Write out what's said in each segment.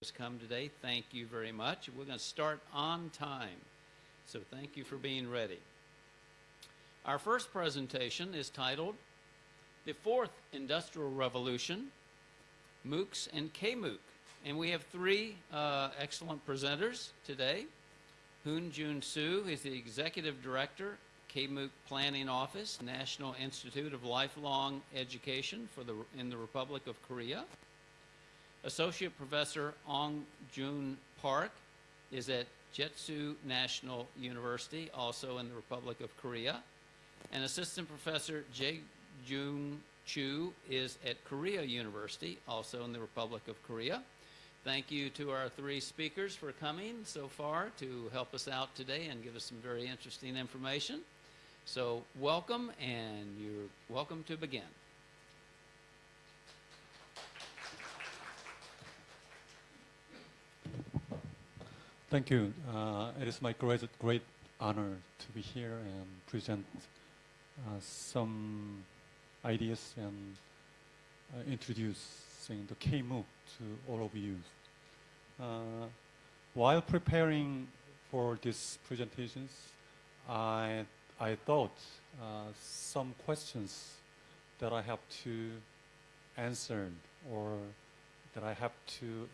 has come today. Thank you very much. We're going to start on time. So thank you for being ready. Our first presentation is titled The Fourth Industrial Revolution, MOOCs and KMOOC. And we have three uh, excellent presenters today. Hoon Jun Soo is the Executive Director, KMOOC Planning Office, National Institute of Lifelong Education for the, in the Republic of Korea. Associate Professor Ong Jun Park is at Jetsu National University, also in the Republic of Korea. And Assistant Professor Jae Jung Chu is at Korea University, also in the Republic of Korea. Thank you to our three speakers for coming so far to help us out today and give us some very interesting information. So welcome, and you're welcome to begin. Thank you. Uh, it is my great, great honor to be here and present uh, some ideas and uh, introducing the KMOOC to all of you. Uh, while preparing for these presentations, I, I thought uh, some questions that I have to answer or that I have to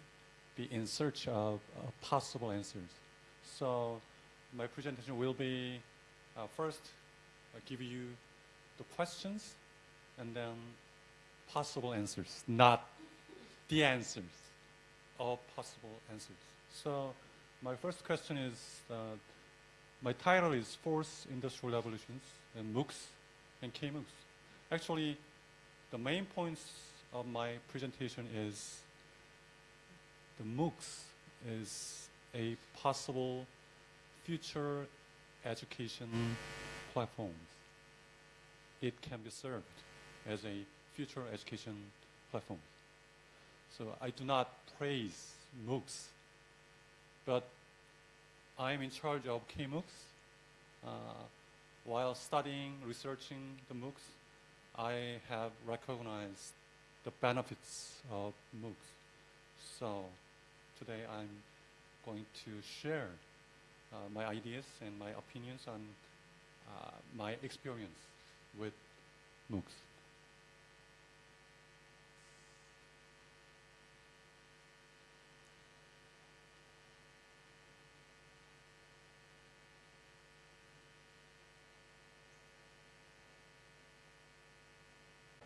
be in search of uh, possible answers. So my presentation will be uh, first I give you the questions and then possible answers, not the answers, all possible answers. So my first question is, uh, my title is Fourth Industrial Revolutions and MOOCs and KMOOCs. Actually, the main points of my presentation is the MOOCs is a possible future education platform. It can be served as a future education platform. So I do not praise MOOCs, but I'm in charge of KMOOCs. Uh, while studying, researching the MOOCs, I have recognized the benefits of MOOCs. So today I'm going to share uh, my ideas and my opinions on uh, my experience with MOOCs.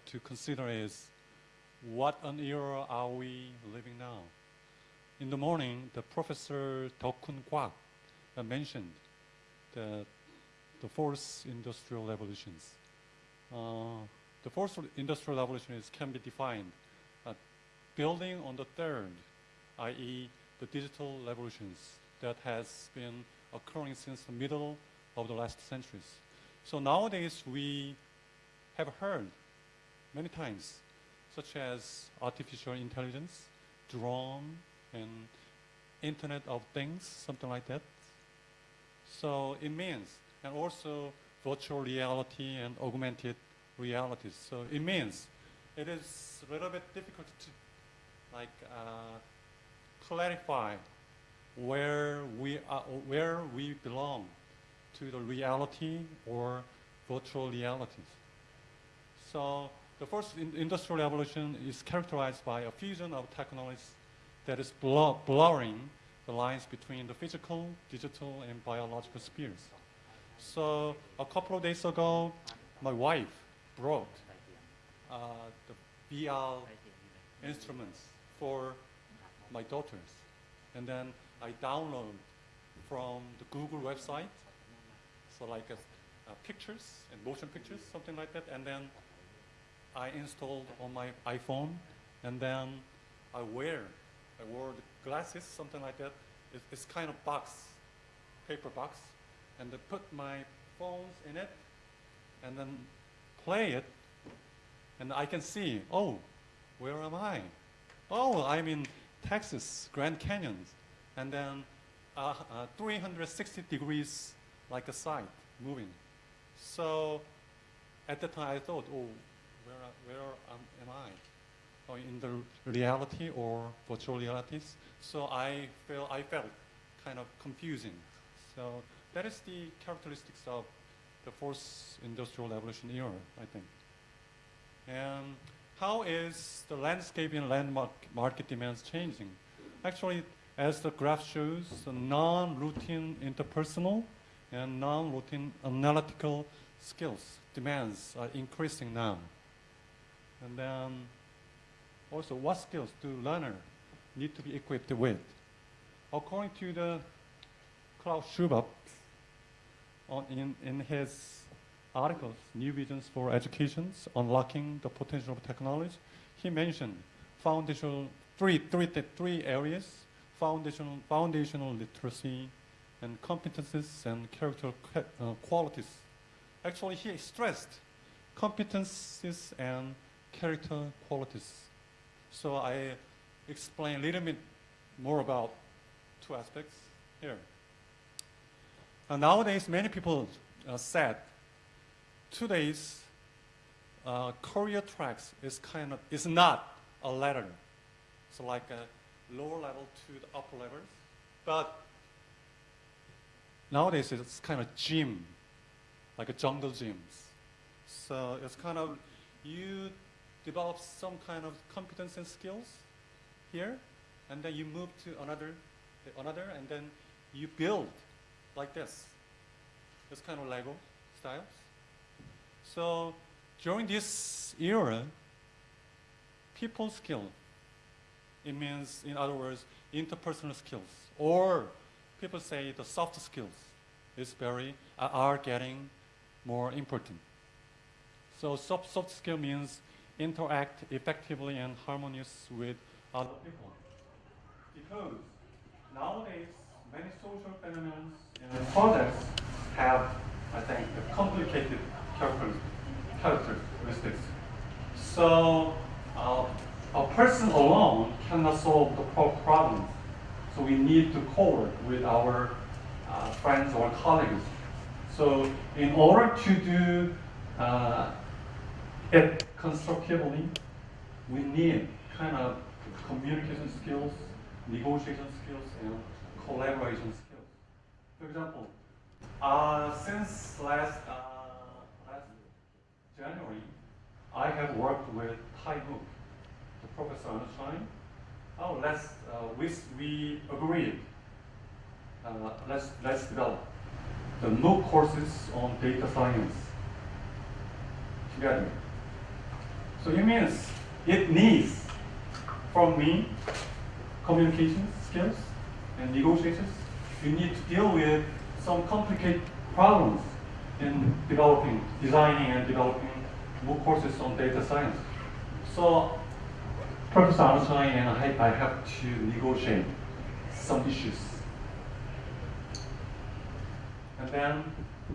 to consider is what an era are we living now? In the morning, the professor Dokun Kwak mentioned the, the fourth industrial revolutions. Uh, the fourth industrial revolution can be defined uh, building on the third, i.e. the digital revolutions that has been occurring since the middle of the last centuries. So nowadays we have heard many times, such as artificial intelligence, drone, and Internet of Things, something like that. So it means, and also virtual reality and augmented reality. So it means it is a little bit difficult to like uh, clarify where we are, where we belong to the reality or virtual realities. So the first in industrial revolution is characterized by a fusion of technologies that is blur blurring the lines between the physical, digital, and biological spheres. So a couple of days ago, my wife brought uh, the VR instruments for my daughters. And then I download from the Google website, so like a, uh, pictures and motion pictures, something like that. And then I installed on my iPhone, and then I wear I wore the glasses, something like that. It's, it's kind of box, paper box, and I put my phones in it, and then play it, and I can see, oh, where am I? Oh, I'm in Texas, Grand Canyon, and then uh, uh, 360 degrees like a side moving. So at the time I thought, oh, where, where am, am I? In the reality or virtual realities. So I feel I felt kind of confusing. So that is the characteristics of the fourth industrial revolution era, I think. And how is the landscape in landmark market demands changing? Actually, as the graph shows, non-routine interpersonal and non-routine analytical skills demands are increasing now. And then also, what skills do learner need to be equipped with? According to the Klaus on, in, in his articles, New Visions for Educations, Unlocking the Potential of Technology, he mentioned foundational, three, three, th- three areas, foundational, foundational literacy, and competences and character uh, qualities. Actually, he stressed competences and character qualities. So I explain a little bit more about two aspects here. Uh, nowadays, many people uh, said today's uh, career tracks is kind of is not a ladder, so like a lower level to the upper levels, but nowadays it's kind of gym, like a jungle gyms. So it's kind of you develop some kind of competence and skills here, and then you move to another, another, and then you build like this. It's kind of Lego styles. So during this era, people skill, it means, in other words, interpersonal skills, or people say the soft skills is very, are- are getting more important. So soft, soft skill means interact effectively and harmonious with other people. Because nowadays, many social phenomena and projects have, I think, complicated character- characteristics. So uh, a person alone cannot solve the pro- problems. So we need to co-work with our uh, friends or colleagues. So in order to do uh, it constructively, we need kind of communication skills, negotiation skills, and collaboration skills. For example, uh, since last, uh, last January, I have worked with Tai Mook, the Professor Einstein. Oh, let's, uh, we, we agreed, uh, let's, let's develop the MOOC courses on data science together. So it means it needs from me communication skills and negotiations. You need to deal with some complicated problems in developing, designing and developing MOOC courses on data science. So Professor Einstein and I, I have to negotiate some issues. And then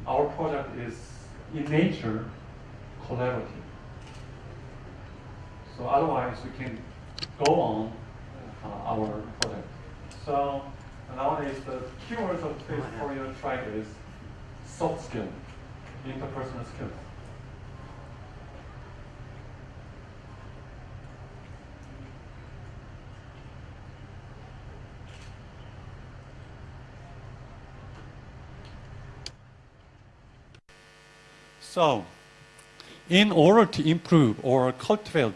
our project is in nature collaborative. So otherwise we can go on uh, our project. So nowadays the keywords of this career track is soft skill, interpersonal skills. So, in order to improve or cultivate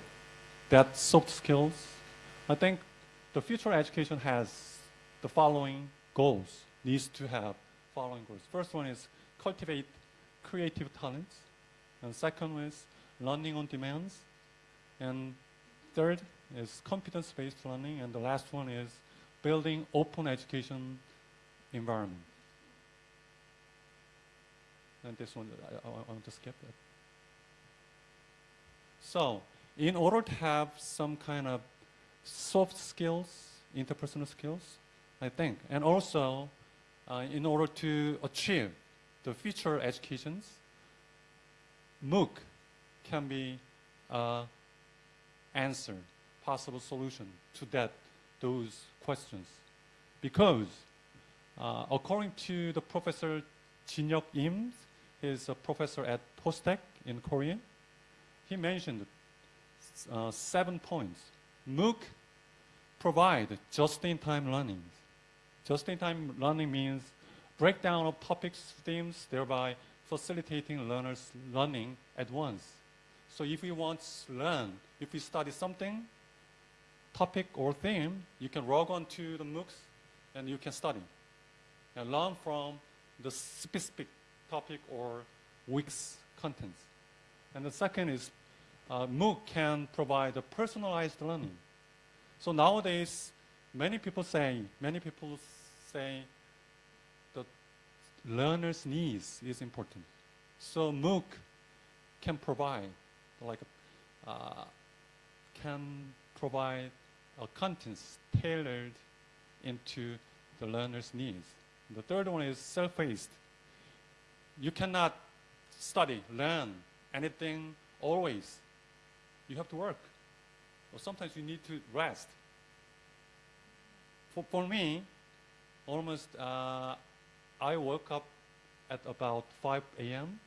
that soft skills, I think the future education has the following goals, needs to have following goals. First one is cultivate creative talents, and second is learning on demands, and third is competence-based learning, and the last one is building open education environment. And this one, I, I, I want to skip it. So, in order to have some kind of soft skills, interpersonal skills, I think, and also uh, in order to achieve the future educations, MOOC can be uh, answer, possible solution to that those questions, because uh, according to the professor Jinhyuk Im, he's a professor at POSTECH in Korea. He mentioned uh, seven points. MOOC provide just-in-time learning. Just-in-time learning means breakdown of topics, themes, thereby facilitating learners learning at once. So if you want to learn, if you study something, topic or theme, you can log on to the MOOCs and you can study and learn from the specific topic or week's contents. And the second is uh, MOOC can provide a personalized learning. So nowadays, many people say, many people say the learner's needs is important. So MOOC can provide, like, uh, can provide contents tailored into the learner's needs. The third one is self-paced. You cannot study, learn anything always. You have to work. Or sometimes you need to rest. For, for me, almost uh, I woke up at about 5 a.m.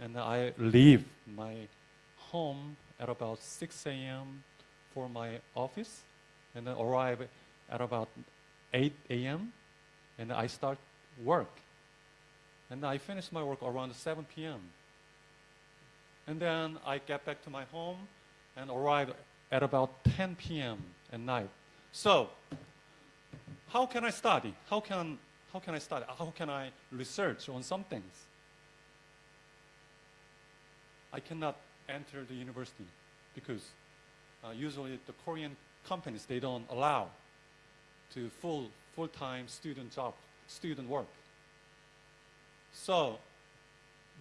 and I leave my home at about 6 a.m. for my office and then arrive at about 8 a.m. and I start work. And I finish my work around 7 p.m. And then I get back to my home and arrive at about 10 p.m. at night. So, how can I study? How can, how can I study? How can I research on some things? I cannot enter the university because uh, usually the Korean companies, they don't allow to full, full-time student job, student work. So,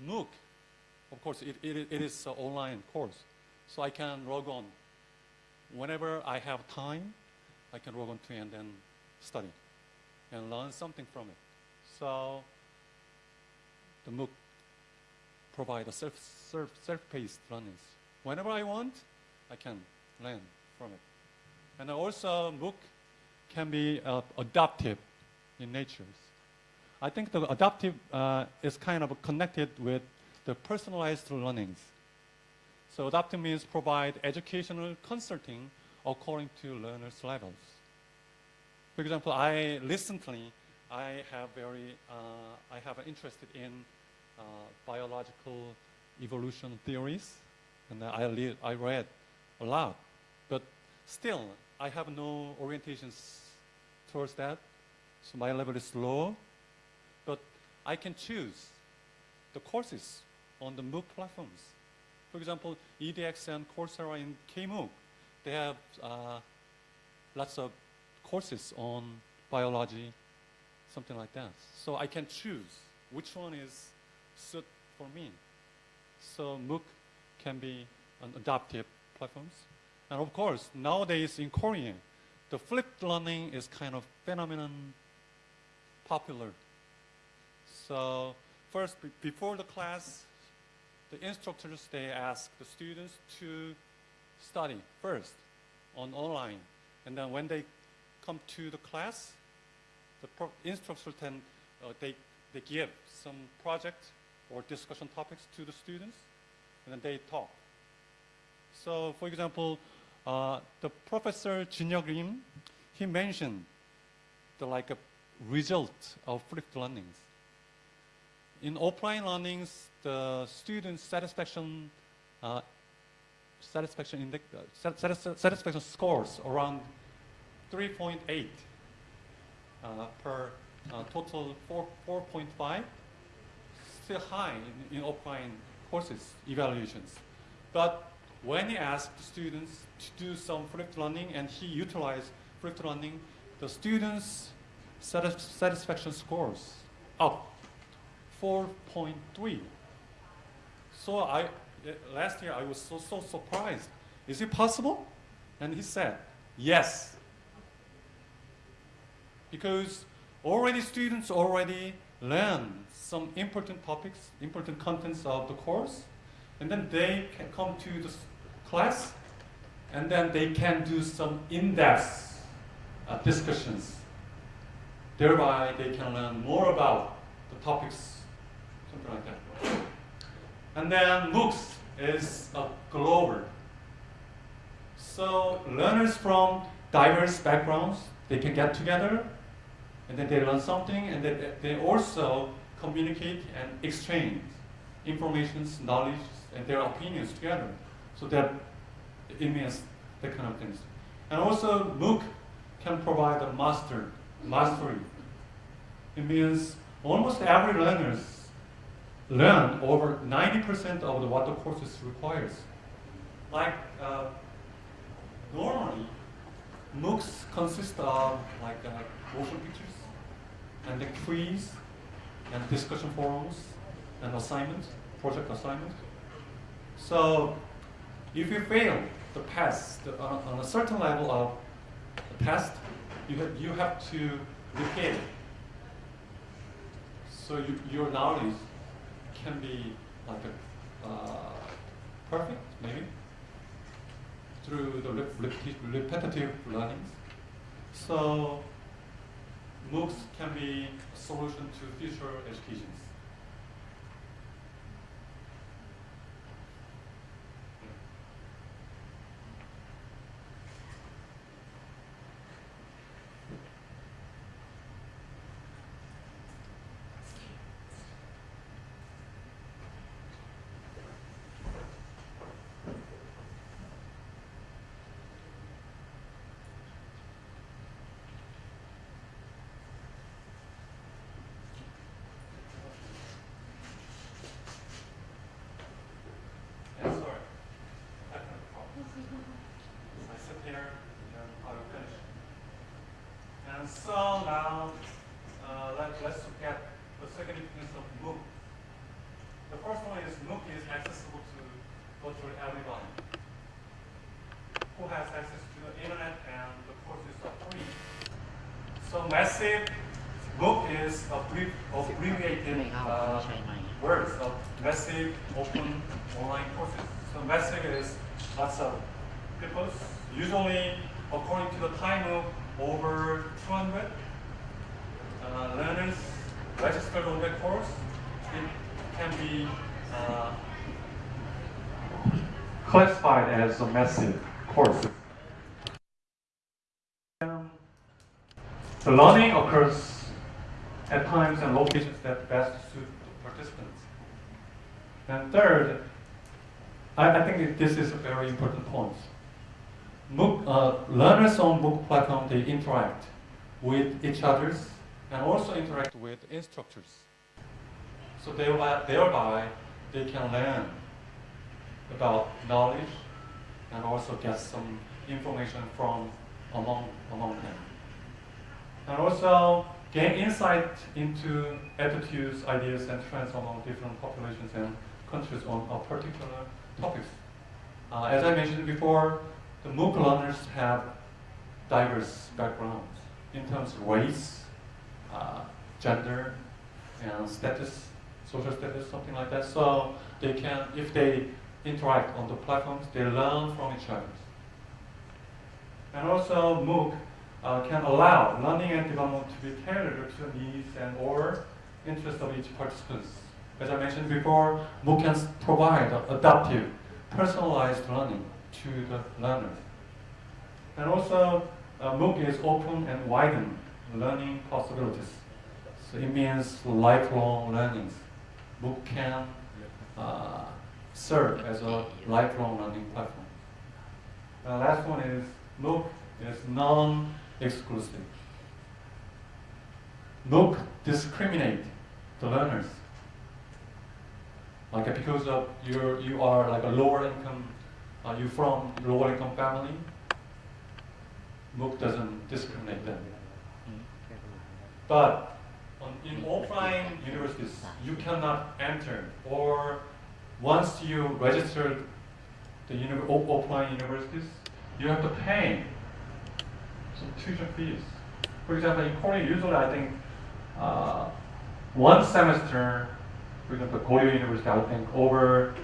MOOC, of course, it, it, it is an online course. So I can log on. Whenever I have time, I can log on to and then study and learn something from it. So the MOOC provide a self, self, self-paced learning. Whenever I want, I can learn from it. And also MOOC can be uh, adaptive in nature. I think the adaptive uh, is kind of connected with the personalized learnings. So adaptive means provide educational consulting according to learners' levels. For example, I recently I have very uh, I have interested in uh, biological evolution theories, and I read, I read a lot, but still I have no orientations towards that. So my level is low, but I can choose the courses on the MOOC platforms. For example, EDX and Coursera in KMOOC, they have uh, lots of courses on biology, something like that. So I can choose which one is suit for me. So MOOC can be an adaptive platforms. And of course, nowadays in Korean, the flipped learning is kind of phenomenon popular. So first, before the class, the instructors, they ask the students to study first on online. And then when they come to the class, the instructor then, uh, they, they give some project or discussion topics to the students, and then they talk. So, for example, uh, the professor Jinyoung Rim, he mentioned the like a result of flipped learnings. In offline learnings, the student satisfaction uh, satisfaction uh, satis- satisfaction scores around 3.8 uh, per uh, total 4, 4.5, still high in, in offline courses evaluations. But when he asked students to do some flipped learning and he utilized flipped learning, the students' satis- satisfaction scores up 4.3. So I, last year I was so, so surprised. Is it possible? And he said, yes. Because already students already learn some important topics, important contents of the course, and then they can come to the class, and then they can do some in-depth uh, discussions. Thereby, they can learn more about the topics. And then MOOCs is a global. So learners from diverse backgrounds, they can get together and then they learn something and then they also communicate and exchange information, knowledge, and their opinions together. So that it means that kind of things. And also MOOC can provide a master, mastery. It means almost every learners learn over 90% of the, what the courses requires. Like uh, normally, MOOCs consist of like uh, motion pictures, and the quiz, and discussion forums, and assignments, project assignments. So if you fail the test on, on a certain level of the test, you have, you have to repeat it. So you, your knowledge can be like a, uh, perfect, maybe, through the rep- repeti- repetitive learnings. So MOOCs can be a solution to future educations. Yeah, sorry. I have a problem. I sit here and I will finish. And so now, uh, let, let's look at the significance of MOOC. The first one is MOOC is accessible to virtually everyone who has access to the internet and the courses are free. So massive MOOC is abbreviated uh, words of massive open online courses. So massive is lots of people. Usually, according to the time of over 200 uh, learners registered on the course. It can be uh, classified as a massive course. The learning occurs at times and locations that best suit the participants. And third, I, I think this is a very important point. MOOC, uh, learners on MOOC platform, they interact with each others and also interact with instructors. So thereby, thereby they can learn about knowledge and also get some information from among, among them. And also gain insight into attitudes, ideas, and trends among different populations and countries on a particular topics. Uh, as I mentioned before, the MOOC learners have diverse backgrounds in terms of race, uh, gender, and status, social status, something like that. So they can, if they interact on the platforms, they learn from each other. And also MOOC uh, can allow learning and development to be tailored to the needs and or interests of each participant. As I mentioned before, MOOC can provide adaptive, personalized learning to the learners. And also, uh, MOOC is open and widen learning possibilities. So it means lifelong learnings. MOOC can uh, serve as a lifelong learning platform. The last one is MOOC is non-exclusive. MOOC discriminate the learners. Like because of your you are like a lower income, uh, you from lower income family. MOOC doesn't discriminate them. But on, in offline universities, you cannot enter, or once you registered the uni- offline universities, you have to pay some tuition fees. For example, in Korea, usually I think uh, one semester, for example, Goryeo University, I think over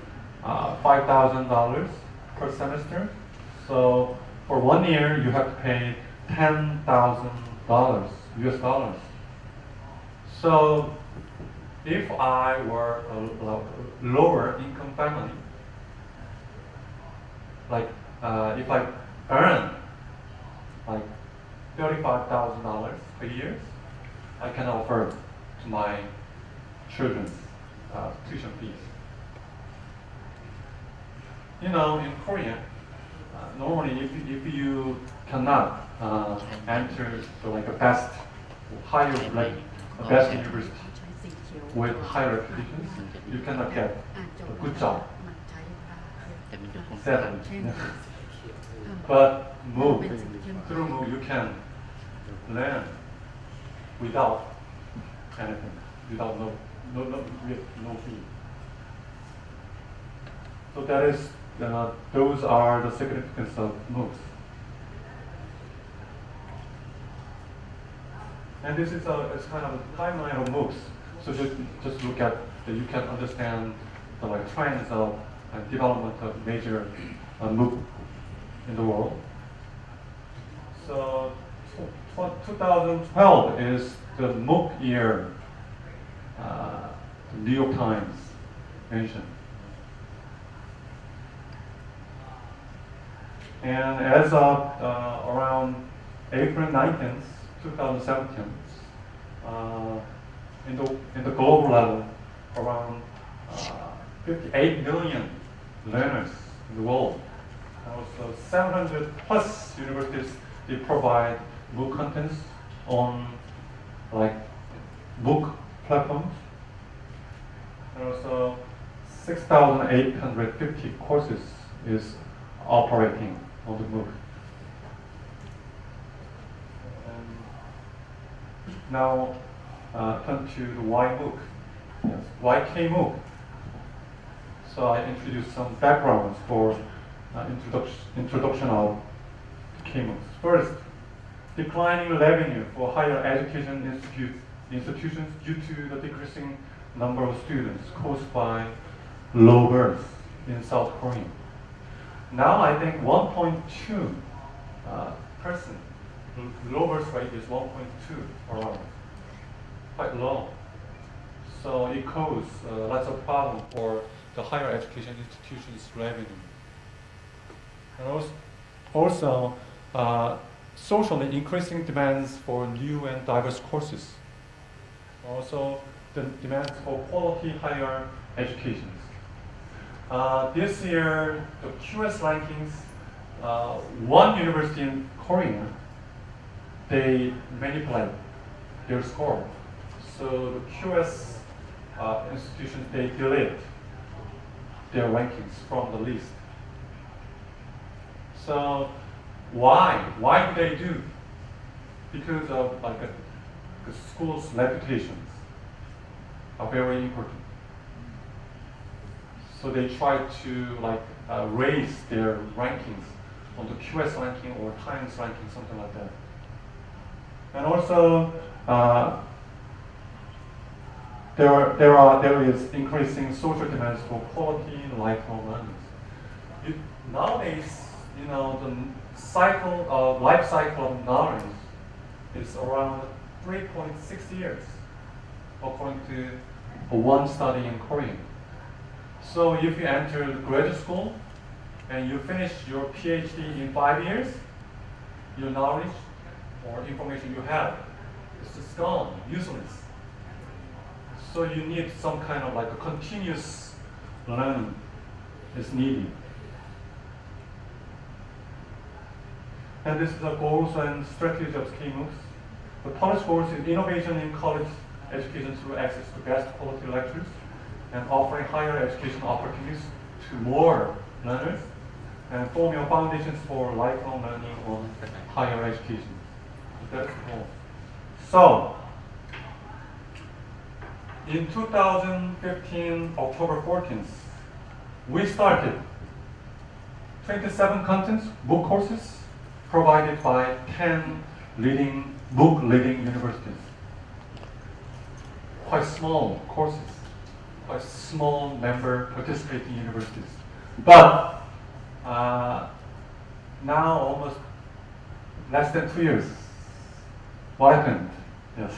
uh, five thousand dollars per semester. So for one year, you have to pay ten thousand dollars, US dollars. So if I were a lower income family, like uh, if I earn like thirty-five thousand dollars a year, I can offer to my children's uh, tuition fees. You know, in Korea, uh, normally if, if you cannot uh, enter the, like a best higher like best university with higher reputations, you cannot get a good job. Sadly. but MOOC through MOOC you can learn without anything, without no no no no fee. So that is uh, those are the significance of MOOCs. And this is a it's kind of a timeline of MOOCs. So just just look at that you can understand the like trends of and development of major uh, MOOC in the world. So 2012 is the MOOC year. Uh, the New York Times mentioned. And as of uh, around April 19th, 2017, uh, in the in the global level, around uh, 58 million learners in the world. And also 700 plus universities they provide MOOC contents on like MOOC platforms. And also 6,850 courses is operating on the MOOC. And now uh, turn to the Y book. Yes, YK MOOC. So I introduced some backgrounds for uh, introduction, introduction of KMOOCs. First, declining revenue for higher education institute, institutions due to the decreasing number of students caused by low birth in South Korea. Now I think 1.2 uh, person, birth rate is 1.2 around, quite low. So it causes uh, lots of problem for the higher education institutions' revenue. And also, also uh, socially increasing demands for new and diverse courses. Also, the demands for quality higher education. Uh, this year, the QS rankings, uh, one university in Korea, they manipulate their score. So the QS uh, institutions, they delete their rankings from the list. So why? Why do they do? Because of like a, the school's reputations are very important. So they try to like uh, raise their rankings on the QS ranking or Times ranking, something like that. And also, uh, there are, there are there is increasing social demands for quality lifelong learning. You, nowadays, you know, the cycle of life cycle of knowledge is around 3.6 years, according to one study in Korea. So if you enter the graduate school and you finish your PhD in five years, your knowledge or information you have is just gone, useless. So you need some kind of like a continuous learning is needed. And this is the goals and strategy of KMOOCs. The policy goals is innovation in college education through access to best quality lectures and offering higher education opportunities to more learners and forming foundations for lifelong learning on higher education. That's goal. So, in 2015, October 14th, we started 27 contents, MOOC courses, provided by 10 leading MOOC leading universities. Quite small courses, quite small member participating universities. But uh, now almost less than two years. What happened? Yes.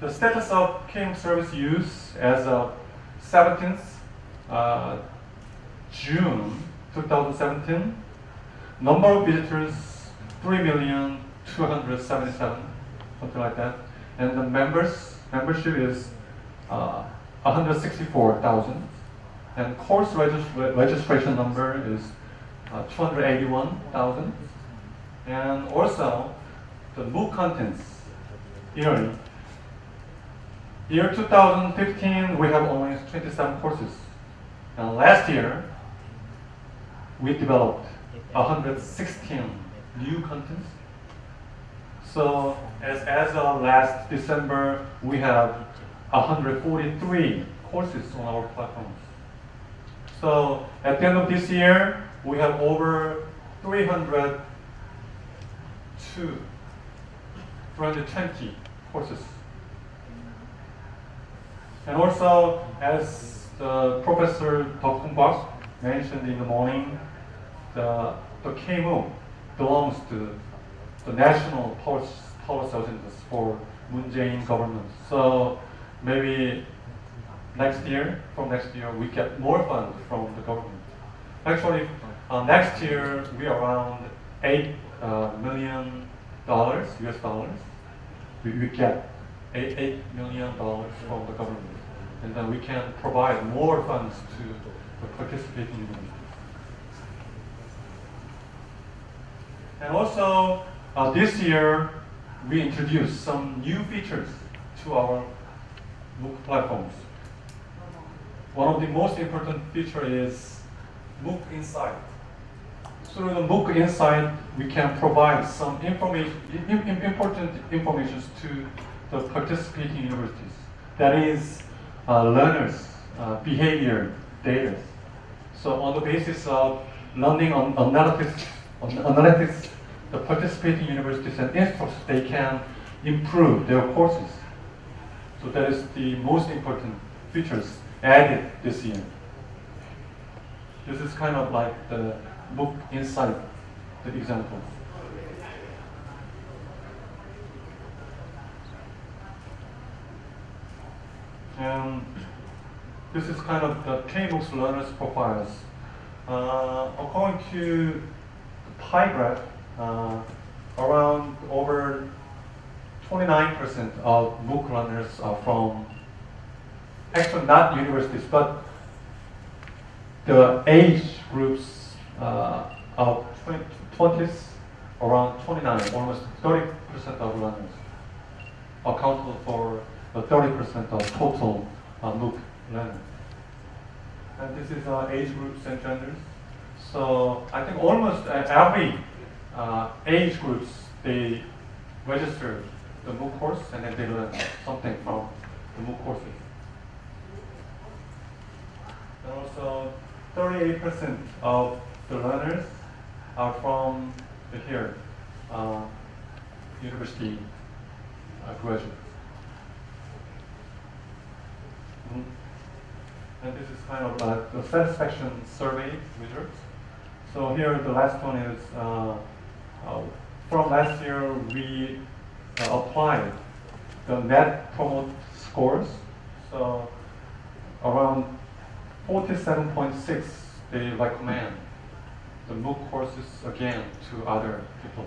The status of KM service use as of 17th uh, June 2017, number of visitors, 3,277, something like that. And the members, membership is uh, 164,000. And course regis- registration number is uh, 281,000. And also, the MOOC contents yearly. Year 2015, we have only 27 courses. And last year, we developed 116 new contents. So as, as of last December, we have 143 courses on our platforms. So at the end of this year, we have over 302, 320 courses. And also, as Professor Dok Bak mentioned in the morning, the, the KMOOC belongs to the national policy agendas for Moon Jae-in government. So maybe next year, from next year, we get more funds from the government. Actually, uh, next year we are around eight uh, million dollars, US dollars. We, we get eight, eight million dollars from the government, and then we can provide more funds to the participating universities. And also, uh, this year we introduced some new features to our MOOC platforms. One of the most important feature is MOOC Insight. Through the MOOC Insight, we can provide some information, im- im- important information to the participating universities. That is, uh, learners' uh, behavior data. So on the basis of learning on analytics, on analytics, the participating universities and institutes, they can improve their courses. So that is the most important features added this year. This is kind of like the MOOC Insight the example. And this is kind of the KMOOCs learners profiles. Uh, according to the pie graph, uh, around over 29% of MOOC learners are from, actually not universities, but the age groups uh, of 20, 20s, around 29, almost 30% of learners accountable for 30% of total uh, MOOC learners. And this is uh, age groups and genders. So I think almost uh, every uh, age groups, they register the MOOC course and then they learn something from the MOOC courses. And also, 38% of the learners are from here, uh, university uh, graduates. Mhm. And this is kind of like the satisfaction survey results. So here, the last one is uh, uh, from last year we uh, applied the net promote scores. So around 47.6 they recommend the MOOC courses again to other people.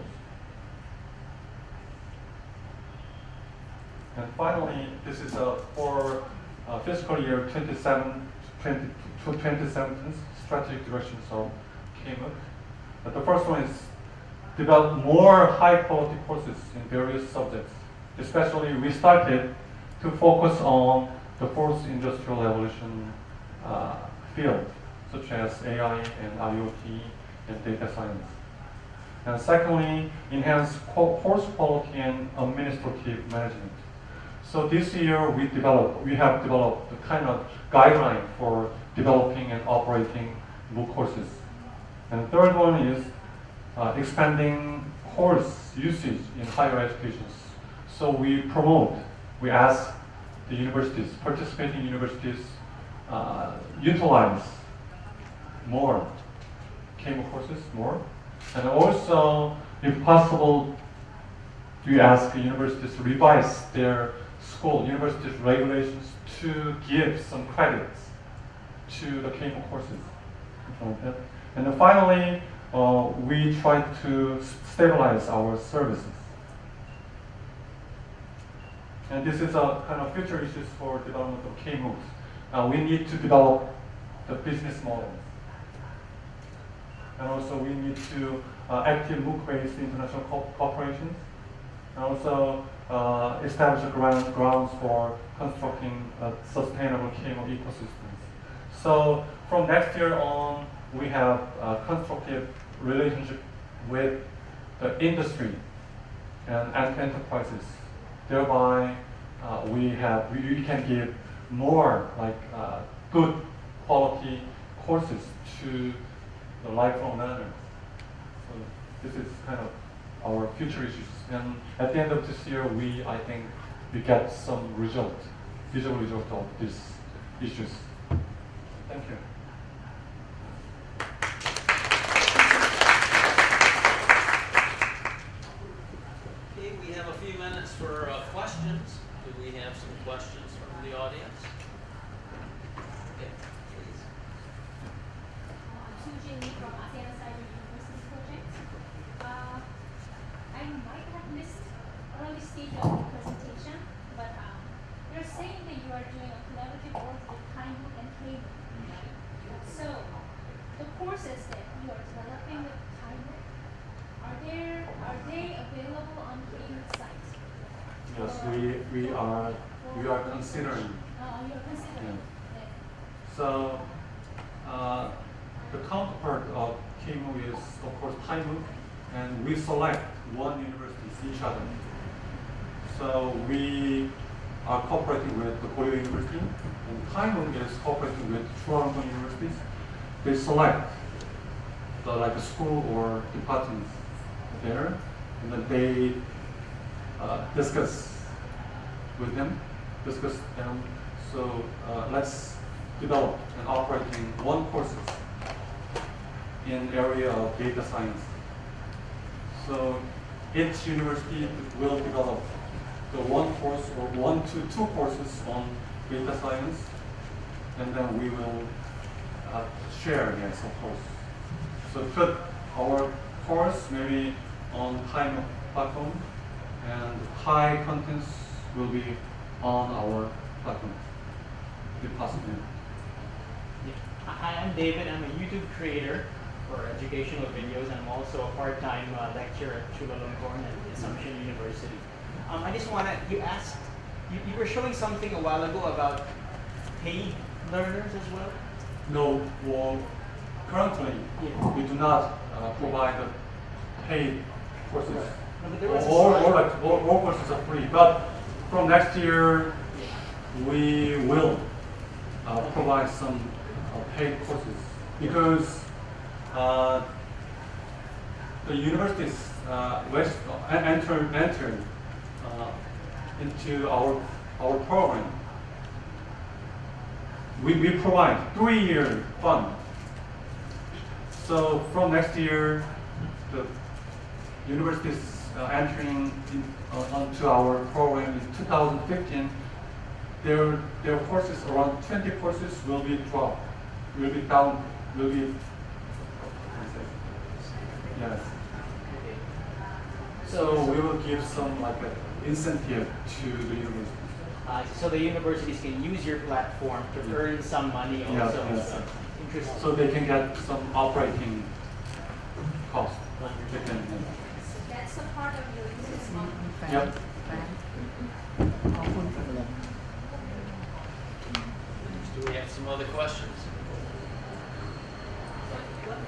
And finally, this is uh, for uh, fiscal year 27, 20, to 2017 strategic directions of KMOOC. Uh, the first one is develop more high quality courses in various subjects. Especially, we started to focus on the fourth industrial revolution uh, field, such as AI and IoT and data science. And secondly, enhance co- course quality and administrative management. So this year we developed, we have developed the kind of guideline for developing and operating MOOC courses. And third one is uh, expanding course usage in higher education. So we promote, we ask the universities, participating universities, uh, utilize more KMOOC courses, more. And also, if possible, we ask the universities to revise their school, universities regulations to give some credits to the KMOOC courses. And then finally, uh, we try to stabilize our services. And this is a kind of future issues for development of K-MOOCs. Uh, we need to develop the business models. And also we need to uh, active MOOC-based international co- corporations. And also uh, establish ground, grounds for constructing a sustainable K-MOOC ecosystems. So from next year on, we have a constructive relationship with the industry and, enterprises. Thereby, uh, we have we, we can give more like uh, good quality courses to the lifelong learners. So this is kind of our future issues. And at the end of this year, we I think we get some result, visual result of these issues. Thank you. Okay, we have a few minutes for uh, questions. Do we have some questions from the audience? Okay, please. I'm Sujin Lee from ASEAN Cyber University Project. Uh, I might have missed early stage of the presentation, but um, you're saying that you are doing a collaborative work with Kaimu and Kaimu, right? So, the courses that you are developing with Kaimu, are there are they available on Kaimu site? Yes, we, we are we are considering. Considering. Yeah. So uh, the counterpart of KMOOC is of course Thai MOOC, and we select one university each other. So we are cooperating with the Korea University, and Thai MOOC is cooperating with Chulalongkorn universities. They select the like a school or departments there, and then they uh, discuss with them, discuss them. So uh, let's develop and operating one courses in area of data science. So each university will develop the one course or one to two courses on data science, and then we will uh, share, yes, of course. So put our course maybe on Thai platform, and high contents will be on our platform, if possible. Hi, I'm David. I'm a YouTube creator for educational videos. I'm also a part-time uh, lecturer at Chulalongkorn and Assumption University. Um, I just want to, you asked, you, you were showing something a while ago about paid learners as well? No, well, currently, Yeah. we do not uh, provide the paid courses. No, but there was a All, all, like, all courses are free, but from next year, we will uh, provide some uh, paid courses because uh, the universities uh, west, uh, enter, enter uh, into our, our program. We, we provide three-year fund. So from next year, the universities uh, entering in, onto our program in 2015, their, their courses, around 20 courses will be dropped, will be down, will be, yes. So we will give some like a incentive to the university. Uh, so the universities can use your platform to earn some money Yeah, also. yes. So, Interesting. So they can get some operating cost. They can, So that's a part of your business model. Do we have some other questions?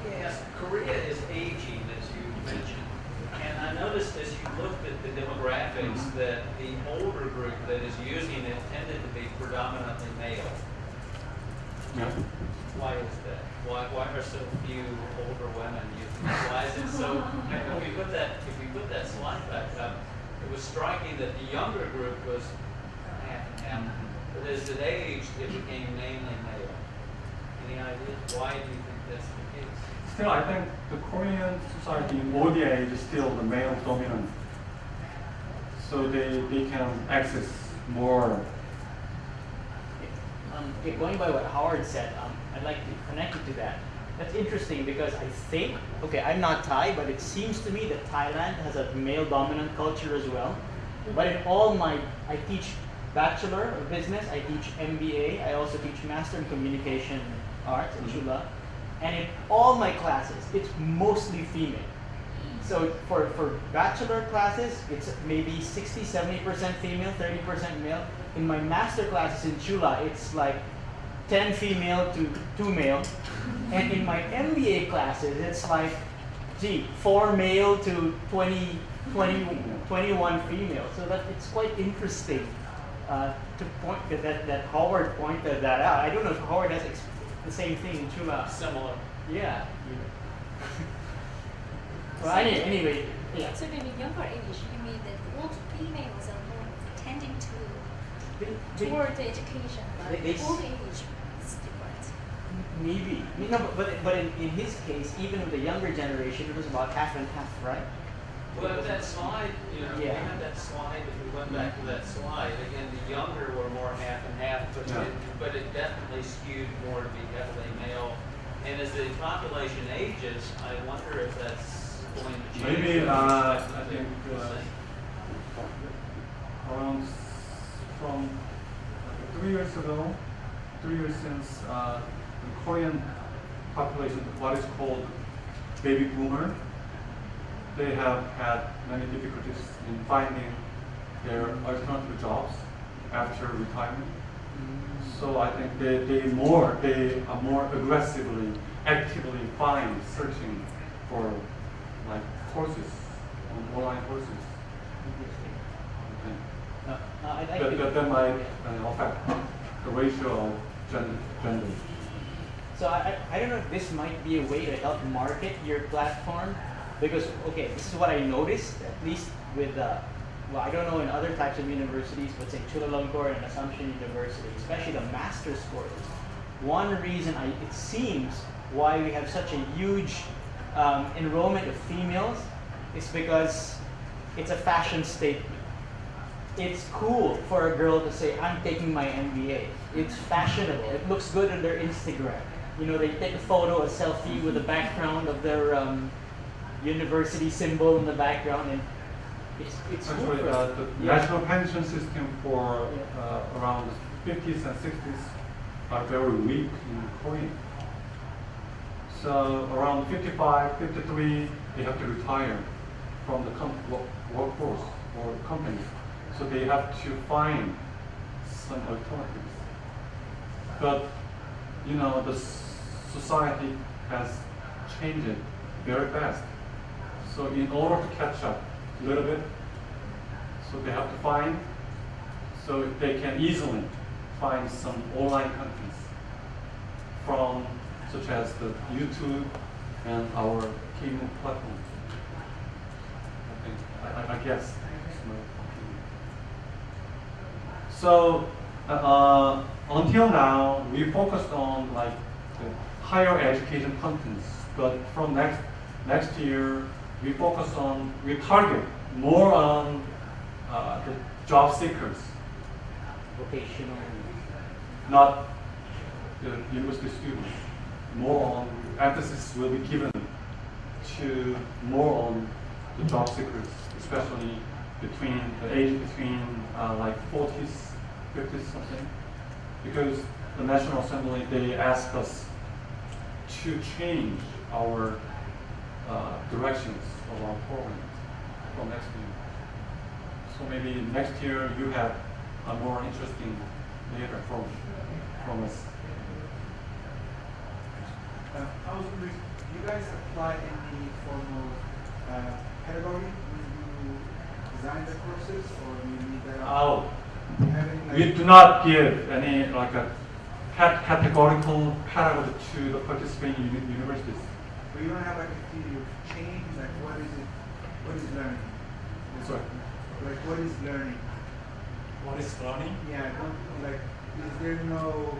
Yes, Korea is aging, as you mentioned. And I noticed as you looked at the demographics mm -hmm. that the older group that is using it tended to be predominantly male. Yep. Why is that? Why, why are so few older women using it? Why is it so? if we put that, if we put that slide back up, it was striking that the younger group was half and half. But as it aged, it became mainly male. Any ideas? Why do you think that's the case? Still, I think the Korean society in old age is still the male dominant. So they, they can access more. Um, okay, going by what Howard said, um, I'd like to connect it to that. That's interesting because I think, okay, I'm not Thai, but it seems to me that Thailand has a male dominant culture as well. Mm-hmm. But in all my, I teach Bachelor of Business, I teach MBA, I also teach Master in Communication Arts in Chula. Mm-hmm. And in all my classes, it's mostly female. So for, for bachelor classes, it's maybe 60, 70% female, 30% male. In my master classes in Chula, it's like 10 female to 2 male. And in my MBA classes, it's like, gee, 4 male to 20, 20 21 female. So that it's quite interesting uh, to point that, that, that Howard pointed that out. I don't know if Howard has ex- the same thing in Chula. Similar. Yeah. well, any, anyway, yeah. So in the younger age, you mean that old females are more tending to They- they- toward the education, but they- they old age is different. Maybe. No, but, but, but in, in his case, even with the younger generation, it was about half and half, right? Well, that slide, you know, we Yeah. had that slide, if we went back to that slide, again, the younger were more half and half, but Yeah. it, but it definitely skewed more to be heavily male. And as the population ages, I wonder if that's going to change. Maybe, uh, I think, uh, around from three years ago, three years since uh, the Korean population, what is called baby boomer, they have had many difficulties in finding their alternative jobs after retirement. So I think they, they more they are more aggressively, actively find searching for like courses, online courses. Okay. Uh, uh, That, that, that might uh, affect the ratio of gen- gender. So I, I don't know if this might be a way to help market your platform because okay, this is what I noticed at least with uh, well I don't know in other types of universities, but say Chulalongkorn and Assumption University, especially the master's courses. One reason I it seems why we have such a huge um, enrollment of females is because it's a fashion statement it's cool for a girl to say, I'm taking my MBA. It's fashionable. It looks good on their Instagram. You know, they take a photo, a selfie with the background of their um, university symbol in the background, and it's, it's cool Actually, for uh, the Yeah. national pension system for uh, around 50s and 60s are very weak in Korea. So around 55, 53, they have to retire from the com- workforce or company. So they have to find some alternatives. But you know, the s- society has changed very fast. So in order to catch up a little bit, so they have to find, so they can easily find some online contents from such as the YouTube and our KMOOC platform. I I, I- guess. So uh, uh, until now, we focused on like higher education contents, but from next next year, we focus on we target more on uh, the job seekers, Vocational. not the university students. More on emphasis will be given to more on the job seekers, especially between the age between uh, like 40s, 50s something. Because the National Assembly they asked us to change our uh, directions of our program for next year. So maybe next year you have a more interesting data from from us. Uh, I was wondering, do you guys apply any form of uh, pedagogy when you design the courses, or do you need that? Oh, we do not give any like a categorical pedagogy to the participating uni- universities. But you don't have like a theory of change, like what is it, what is learning? Sorry. Like what is learning? What is learning? Yeah, don't, like, is there no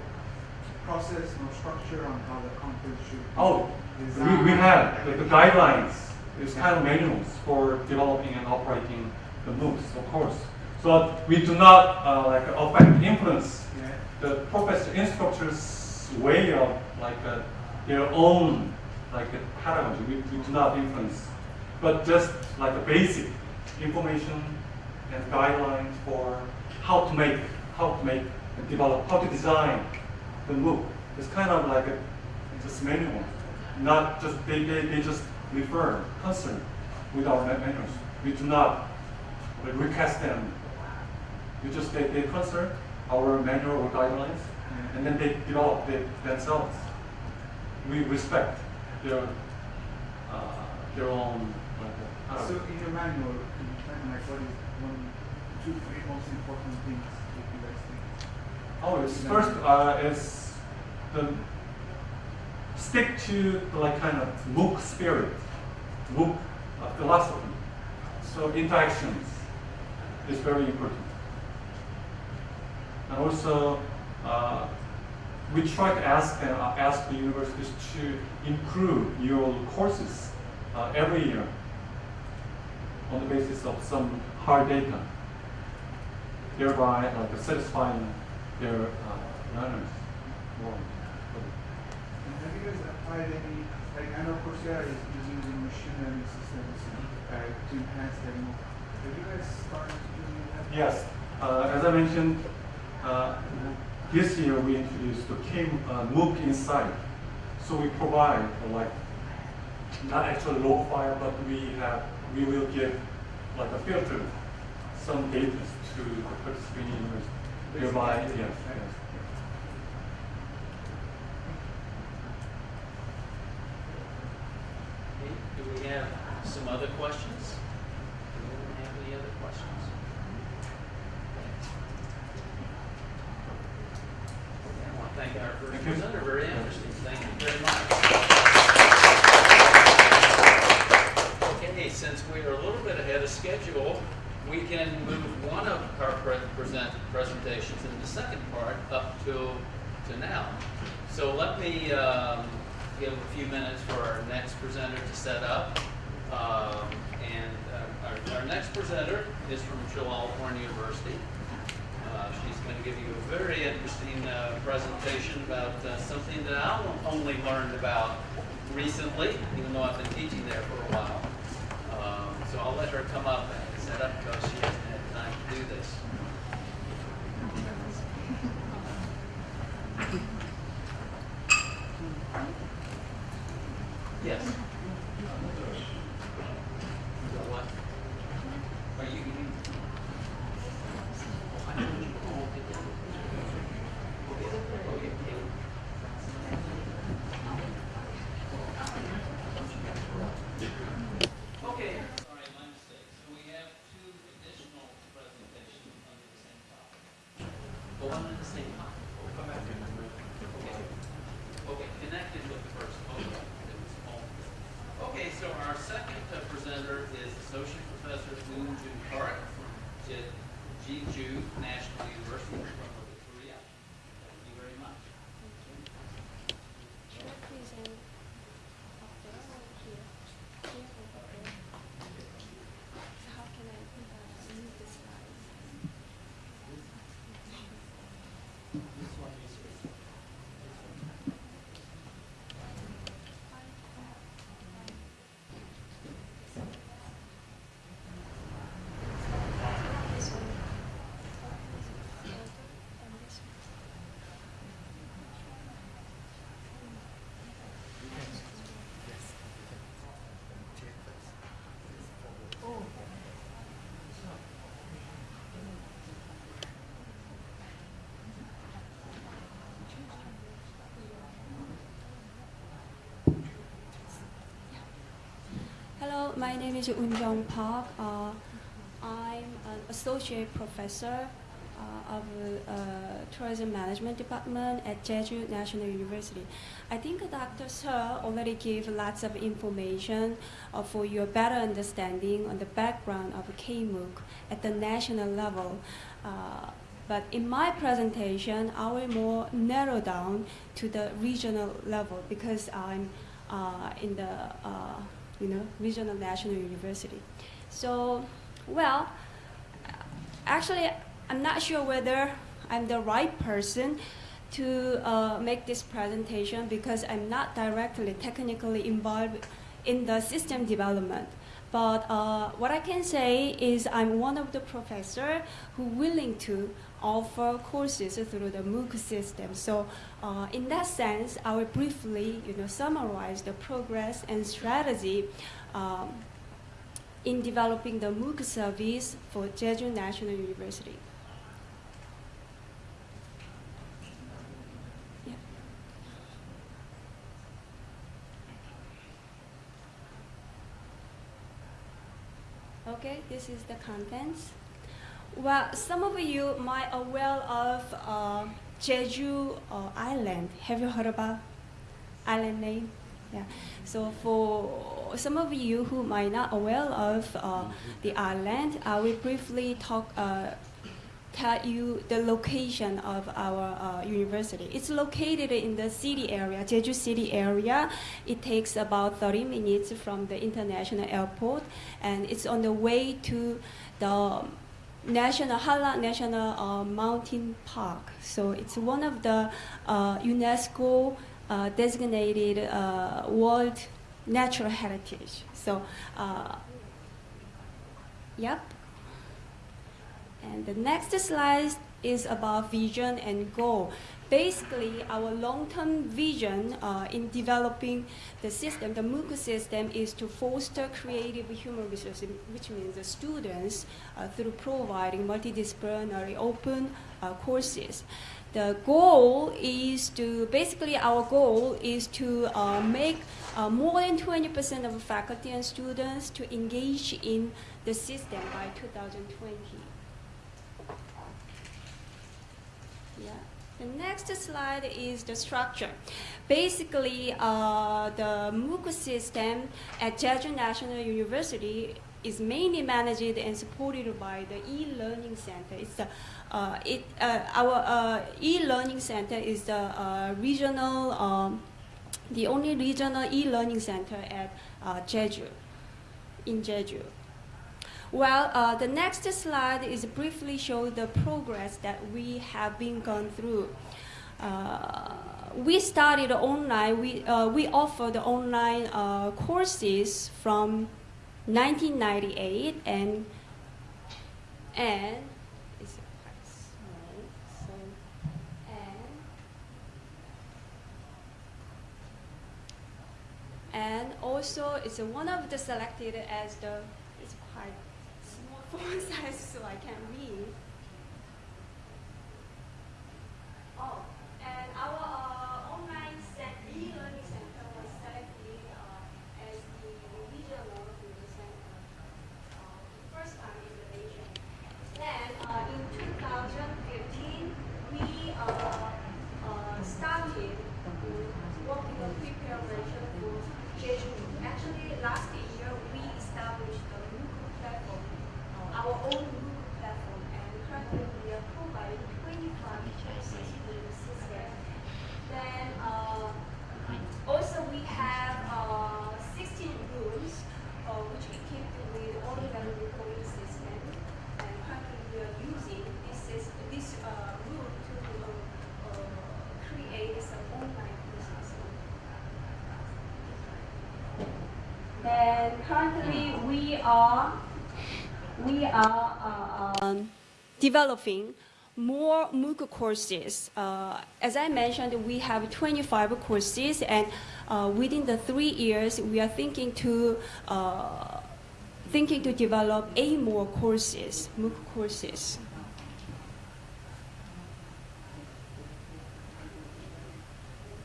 process, no structure on how the conference should be Oh, we, we have the, the guidelines. It's kind of manuals for developing and operating the MOOCs, of course. So we do not uh, like affect influence Yeah. The professor instructor's way of like uh, their own like pedagogy. We, we do not influence, but just like a basic information and guidelines for how to make, how to make, and develop, how to design the MOOC. It's kind of like a just manual, not just they, they, they just refer concern with our ma- manuals. We do not request them. We just they, they concern our manual or guidelines, and then they develop it themselves. We respect their uh, their own like, uh, So in your manual, tell me like what is one, two, three most important things that you guys think? Oh, it's first uh, is the stick to the like kind of MOOC spirit, MOOC uh, philosophy. So interactions is very important. And also, uh, we try to ask uh, ask the universities to improve your courses uh, every year on the basis of some hard data, thereby like satisfying their uh, learners more. Have you guys applied any, like I know Coursera is, using machine learning systems uh, to enhance their MOOC. Have you guys started using that? Yes, uh, as I mentioned, uh, this year we introduced the Kim uh, MOOC. So we provide like not actually low file, but we have we will give like a filter some data to the participating university. Thereby, yes, yes. Okay, Do we have some other questions? Do we have any other questions? Okay, I want to thank our first Thank you. presenter, very interesting, thank you very much. Okay, since we are a little bit ahead of schedule, we can move one of our pre- present presentations in the second part up to, to now. So let me um, give a few minutes for our next presenter to set up. Um, And uh, our, our next presenter is from Chulalongkorn University. She's going to give you a very interesting uh, presentation about uh, something that I only learned about recently, even though I've been teaching there for a while. Um, So I'll let her come up and set up because she hasn't had time to do this. Yes. What? Are you, you? Oh, I know you. Oh, okay. Okay, okay, okay. Okay, sorry, my mistake. So we have two additional presentations under the same topic. Go on at the same time. We'll come back to Okay. Okay, connected with the first. Okay. It was all- Okay, so our second uh, presenter is Associate Professor Moon Jun Park from Ji- Jeju National University from North Korea. Thank you very much. Should I present up there or here? Here or up there? So how can I uh, move the slides? This one. And this one. Hello, my name is Un Jong Park. Uh, I'm an associate professor uh, of uh, tourism management department at Jeju National University. I think Dr. Sir already gave lots of information uh, for your better understanding on the background of KMOOC at the national level. Uh, but in my presentation, I will more narrow down to the regional level because I'm uh, in the uh, you know regional national university. So, well, actually, I'm not sure whether I'm the right person to uh, make this presentation because I'm not directly technically involved in the system development. But uh, what I can say is I'm one of the professor who willing to offer courses through the MOOC system. So uh, in that sense, I will briefly you know, summarize the progress and strategy um, in developing the MOOC service for Jeju National University. Okay, this is the contents. Well, some of you might aware of uh, Jeju uh, Island. Have you heard about island name? Yeah. So for some of you who might not aware of uh, the island, I will briefly talk, uh, tell you the location of our uh, university. It's located in the city area, Jeju City area. It takes about 30 minutes from the international airport, and it's on the way to the National Halla National uh, Mountain Park. So it's one of the uh, UNESCO uh, designated uh, World Natural Heritage. So, uh, yep. And the next slide is about vision and goal. Basically, our long-term vision uh, in developing the system, the MOOC system, is to foster creative human resources, which means the students, uh, through providing multidisciplinary open uh, courses. The goal is to, basically our goal is to uh, make uh, more than 20% of faculty and students to engage in the system by 2020. Yeah. The next slide is the structure. Basically, uh, the MOOC system at Jeju National University is mainly managed and supported by the e-learning center. It's the, uh, it, uh, our uh, e-learning center is the uh, regional, um, the only regional e-learning center at uh, Jeju, in Jeju. Well, uh, the next slide is briefly show the progress that we have been gone through. Uh, we started online, we, uh, we offer the online uh, courses from 1998 and, and, and, and also it's one of the selected as the, font size so I can't read. Oh, and our uh, online cent- e-learning center was selected uh, as the regional learning center uh, first time in the nation. Then uh, in 2015, we uh, uh, started working on preparation for Jeju. Actually, last year we established the MOOC platform, uh, our own MOOC platform, and currently we are providing 25 courses in the system. Then uh, also we have uh, 16 rooms uh, which equipped with audio recording system, and currently we are using this sys- this uh, room to uh, uh, create some online courses. Then currently we are we are uh, um, developing more MOOC courses. Uh, as I mentioned, we have 25 courses, and uh, within the three years, we are thinking to uh, thinking to develop eight more courses, MOOC courses.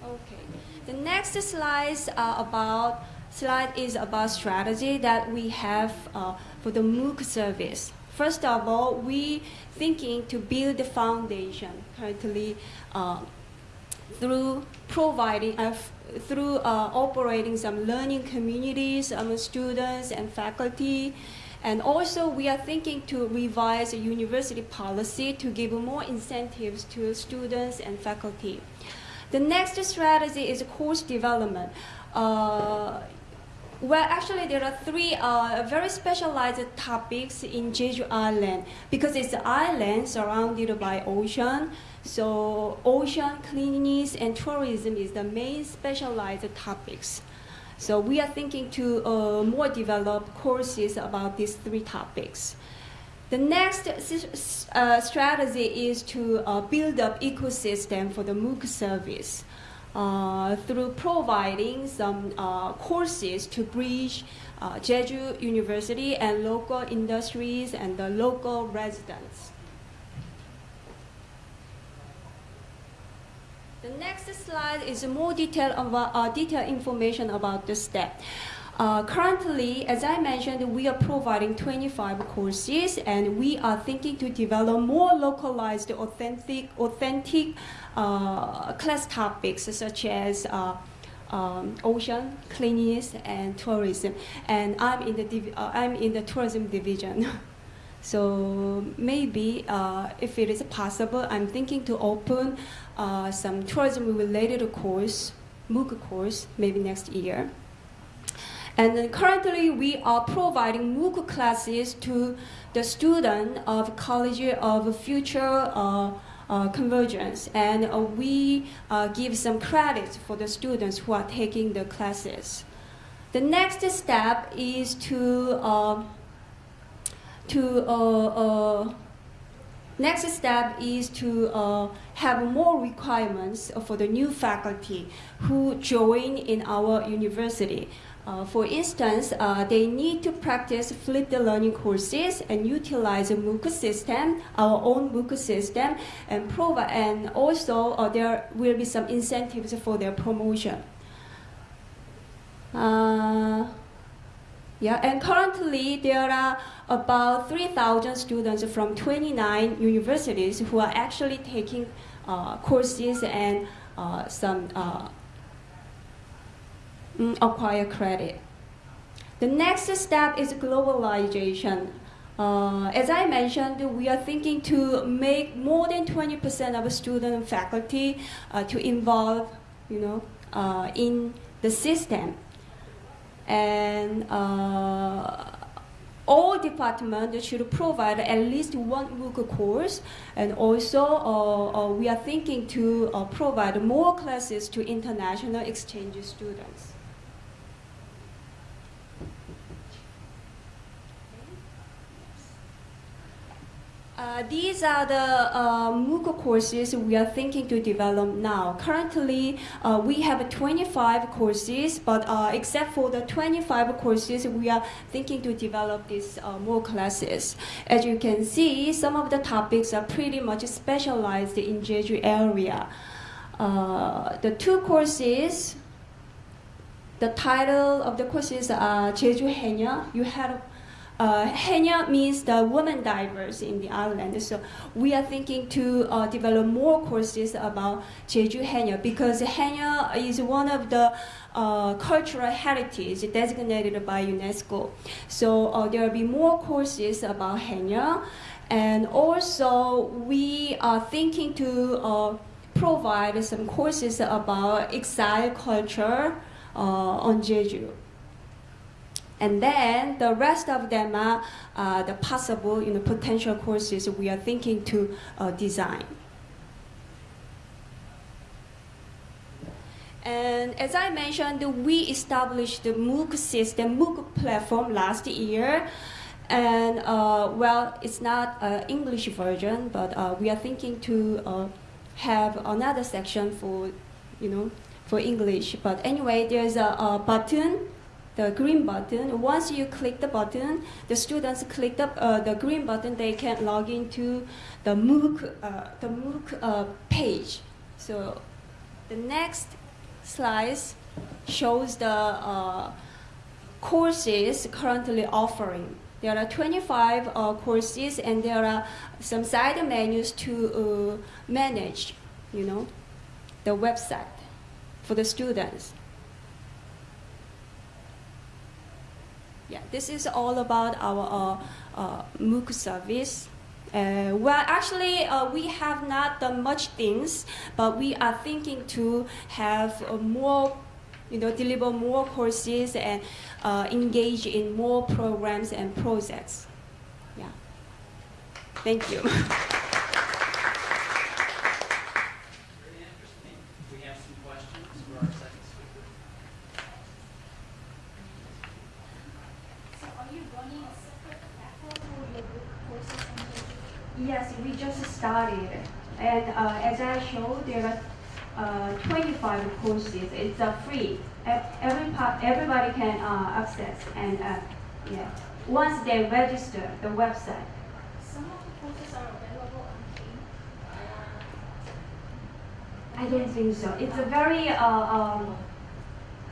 Okay. The next slides are about slide is about strategy that we have uh, for the MOOC service. First of all, we thinking to build the foundation currently uh, through providing uh, through uh, operating some learning communities among students and faculty. And also, we are thinking to revise the university policy to give more incentives to students and faculty. The next strategy is course development. Uh, Well, actually, there are three uh, very specialized topics in Jeju Island because it's an island surrounded by ocean. So, ocean cleanliness and tourism is the main specialized topics. So, we are thinking to uh, more develop courses about these three topics. The next uh, strategy is to uh, build up ecosystem for the MOOC service uh, through providing some uh, courses to bridge uh, Jeju University and local industries and the local residents. The next slide is more detailed, about, uh, detailed information about the step. Uh, currently, as I mentioned, we are providing 25 courses, and we are thinking to develop more localized, authentic, authentic uh, class topics such as uh, um, ocean cleanliness and tourism. And I'm in the uh, I'm in the tourism division. So maybe uh, if it is possible, I'm thinking to open uh, some tourism-related course, MOOC course, maybe next year. And then currently, we are providing MOOC classes to the student of College of Future uh, uh, Convergence, and uh, we uh, give some credits for the students who are taking the classes. The next step is to uh, to uh, next step is to uh, have more requirements for the new faculty who join in our university. Uh, for instance, uh, they need to practice flipped learning courses and utilize a MOOC system, our own MOOC system, and provide. And also, uh, there will be some incentives for their promotion. Uh, yeah, and currently there are about 3,000 students from 29 universities who are actually taking uh, courses and some acquire credit. The next step is globalization. Uh, as I mentioned, we are thinking to make more than 20% of student and faculty uh, to involve, you know, uh, in the system and uh, all departments should provide at least one MOOC course, and also uh, uh, we are thinking to provide more classes to international exchange students. Uh, these are the uh, MOOC courses we are thinking to develop now. Currently, uh, we have 25 courses, but uh, except for the 25 courses, we are thinking to develop these uh, more classes. As you can see, some of the topics are pretty much specialized in Jeju area. The two courses, the title of the courses are Jeju Haenyeo. You had uh, Haenyeo means the women divers in the island. So we are thinking to uh, develop more courses about Jeju Haenyeo because Haenyeo is one of the uh, cultural heritage designated by UNESCO. So uh, there will be more courses about Haenyeo. And also we are thinking to uh, provide some courses about exile culture uh, on Jeju and then the rest of them are uh, the possible you know, potential courses we are thinking to uh, design. And as I mentioned, we established the MOOC system, MOOC platform last year. And uh, well, it's not an English version, but uh, we are thinking to uh, have another section for, you know, for English. But anyway, there's a, a button the green button. Once you click the button, the students click the, uh, the green button, they can log into the MOOC, uh, the MOOC uh, page. So the next slide shows the uh, courses currently offering. There are 25 uh, courses and there are some side menus to uh, manage, you know, the website for the students. Yeah, this is all about our uh, uh, MOOC service. Uh, well, actually, uh, we have not done much things, but we are thinking to have uh, more you know, deliver more courses and uh, engage in more programs and projects. Yeah. Thank you. Very interesting. We have some questions for our second speaker. So are you running a separate platform for your group courses and modules? Yes, we just started, and uh, as I showed, there are uh, 25 courses. It's uh, free. Every everybody can uh, access, and uh, yeah, once they register the website. Some of the courses are available on. I don't think so. It's a very uh, um,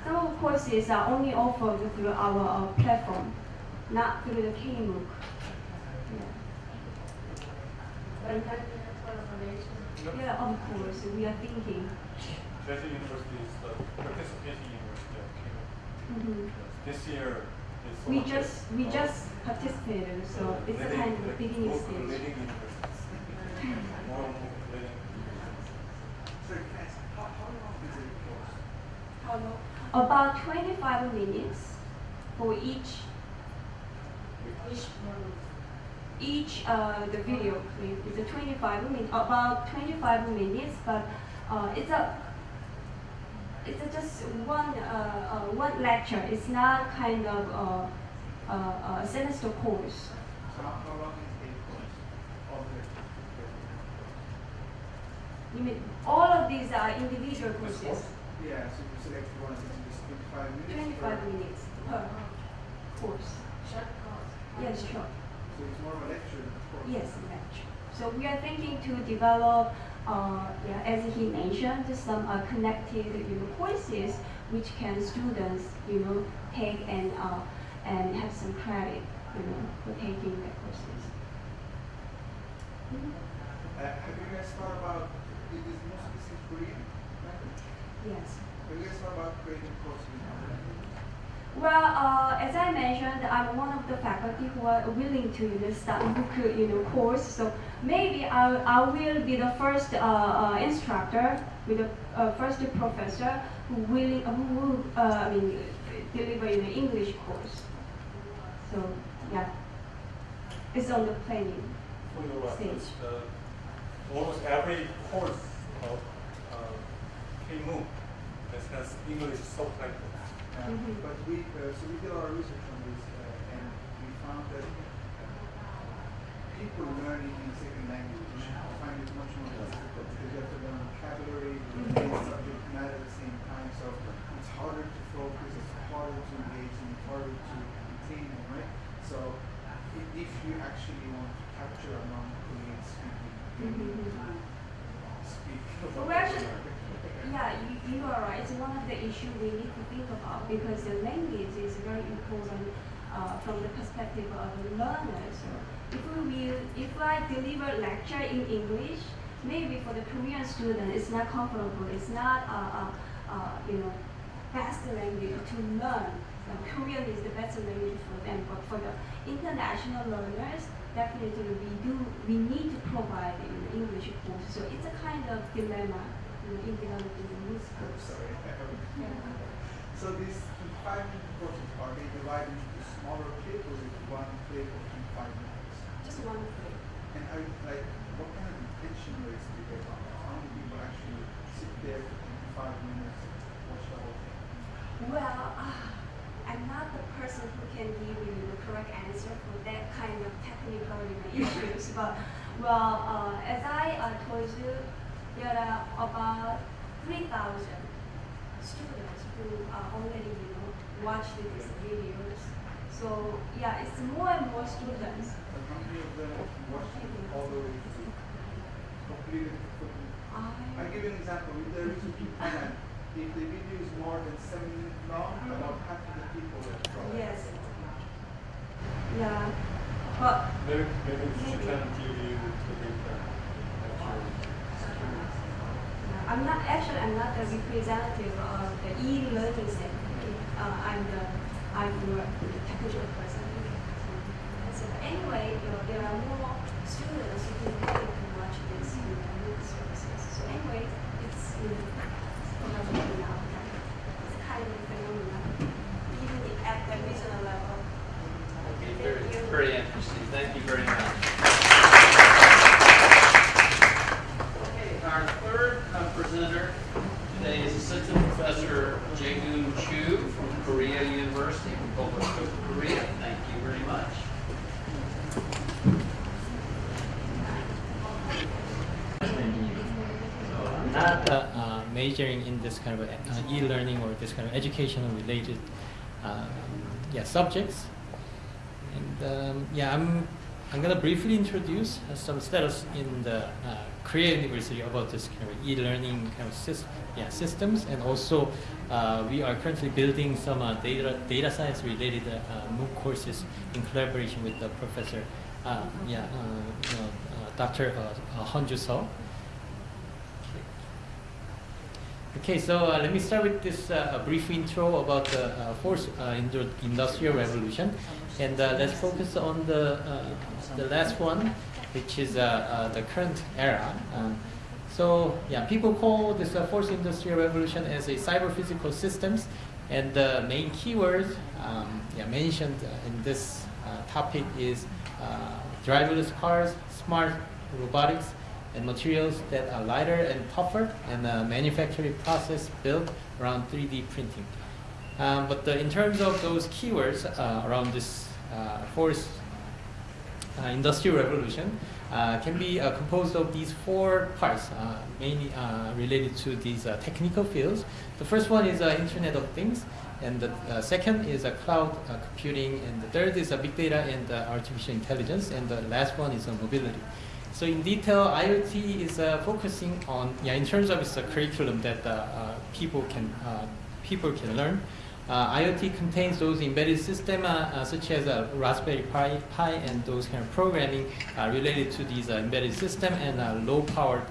some of the courses are only offered through our uh, platform, not through the KMOOC. Yeah. Yeah, of course, we are thinking. Jeju University is the participating university of KMOOC. Mhm. This year is We one of just we just participated, so the it's a kind of the beginning stage. leading universities. More and more leading universities. So can I ask, how, how long is it course? How long? About 25 minutes for each each uh, the video clip is a 25 minutes about 25 minutes, but uh, it's a it's a just one uh, uh, one lecture. It's not kind of a, a, a semester course. So how, how long is a course? All You mean all of these are individual courses? course? Yeah, so you select one, it's just twenty-five minutes? 25 or- minutes per course. Yes, sure. So it's more of a lecture course? Yes, lecture. So we are thinking to develop, uh, yeah, as he mentioned, some uh, connected you know, courses which can students you know take and uh, and have some credit you know for taking the courses. Uh, have you guys thought about, it is most of this in Korean language? Yes. Have you guys thought about creating courses in other languages? Well, uh, as I mentioned, I'm one of the faculty who are willing to you know, start book you know course. So maybe I, I will be the first uh, uh, instructor, with the uh, first professor who willing who will uh, I mean deliver you know English course. So yeah, it's on the planning. For your Stage. uh, almost every course of uh, KMOOC has English subtitles. Uh, Mhm. But we, uh, so we did our research on this, uh, and we found that people learning in a second language find it much more difficult because you have to learn vocabulary, the main subject matter at the same time, so it's harder to focus, it's harder to engage, and it's harder to retain them, right? So i- if you actually want to capture a non-Korean speaking, you need to speak. Well, actually, Yeah, you, you are right. It's one of the issues we need to think about because the language is very important uh, from the perspective of the learner. So if we will, if I deliver lecture in English, maybe for the Korean student it's not comfortable. It's not uh, uh, uh, you know best language to learn. So Korean is the best language for them, but for the international learners, definitely we do we need to provide know, English course. So it's a kind of dilemma you know, in developing this I'm sorry. So these five courses, are they divided into smaller clips or is one clip of five minutes? Just one thing. And are like, what kind of retention rates do you get on? How many people actually sit there for five minutes and watch the whole thing? Well, uh, I'm not the person who can give you the correct answer for that kind of technical issues. But well, uh, as I uh, told you, there are uh, about 3,000 students who are uh, already you know watched these videos. So yeah, it's more and more students. But how many of them watch it all the way to completed? I, I'll give you an example. If there is a people that if the video is more than seven minutes long, about half of the people will try. yes. Yeah. But Maybe, maybe she Maybe. can give you to the actual students. Uh, I'm not actually I'm not the representative of the e-learning center. Uh, I'm the I'm the technical person. So anyway, you know, there are more students who can really can watch this you know, with services. So anyway, it's you know, it's kind of Jaegoon Chu from Korea University, Republic of Korea. Thank you very much. not uh, uh, majoring in this kind of uh, e-learning or this kind of educational related uh, yeah, subjects. And um, yeah, I'm, I'm going to briefly introduce uh, some status in the uh, Korea University about this kind of e-learning kind of sys yeah, systems. And also we are currently building some data, data science related MOOC courses in collaboration with the professor, yeah, you know, Dr. Uh, Honju Seo. Okay, so uh, let me start with this uh, brief intro about the uh, fourth uh, industrial revolution, and uh, let's focus on the uh, the last one, which is the current era. So yeah, people call this fourth industrial revolution as a cyber physical systems, and the main keyword um, yeah, mentioned in this topic is driverless cars, smart robotics, and materials that are lighter and tougher, and a manufacturing process built around 3D printing. Um, but the, in terms of those keywords uh, around this uh, fourth uh, industrial revolution, uh, can be uh, composed of these four parts, uh, mainly related to these technical fields. The first one is Internet of Things, and the second is cloud computing, and the third is big data and artificial intelligence, and the last one is mobility. So in detail, IoT is uh, focusing on, yeah, in terms of its uh, curriculum that uh, people can people can learn. IoT contains those embedded systems such as Raspberry Pi, Pi and those kind of programming related to these embedded system and low power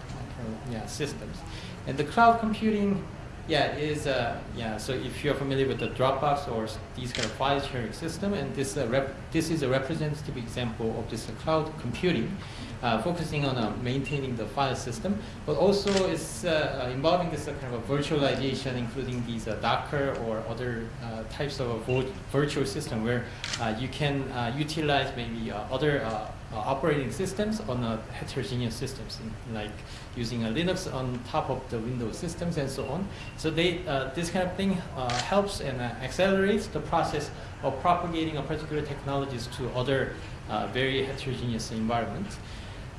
yeah, systems. And the cloud computing yeah, is uh, yeah. So if you're familiar with the Dropbox or these kind of file sharing system, and this uh, this is a representative example of this uh, cloud computing, uh, focusing on uh, maintaining the file system, but also is uh, involving this kind of virtualization, including these Docker or other types of virtual system where you can utilize maybe other operating systems on heterogeneous systems, like using a Linux on top of the Windows systems and so on. So they, uh, this kind of thing uh, helps and uh, accelerates the process of propagating a particular technologies to other very heterogeneous environments.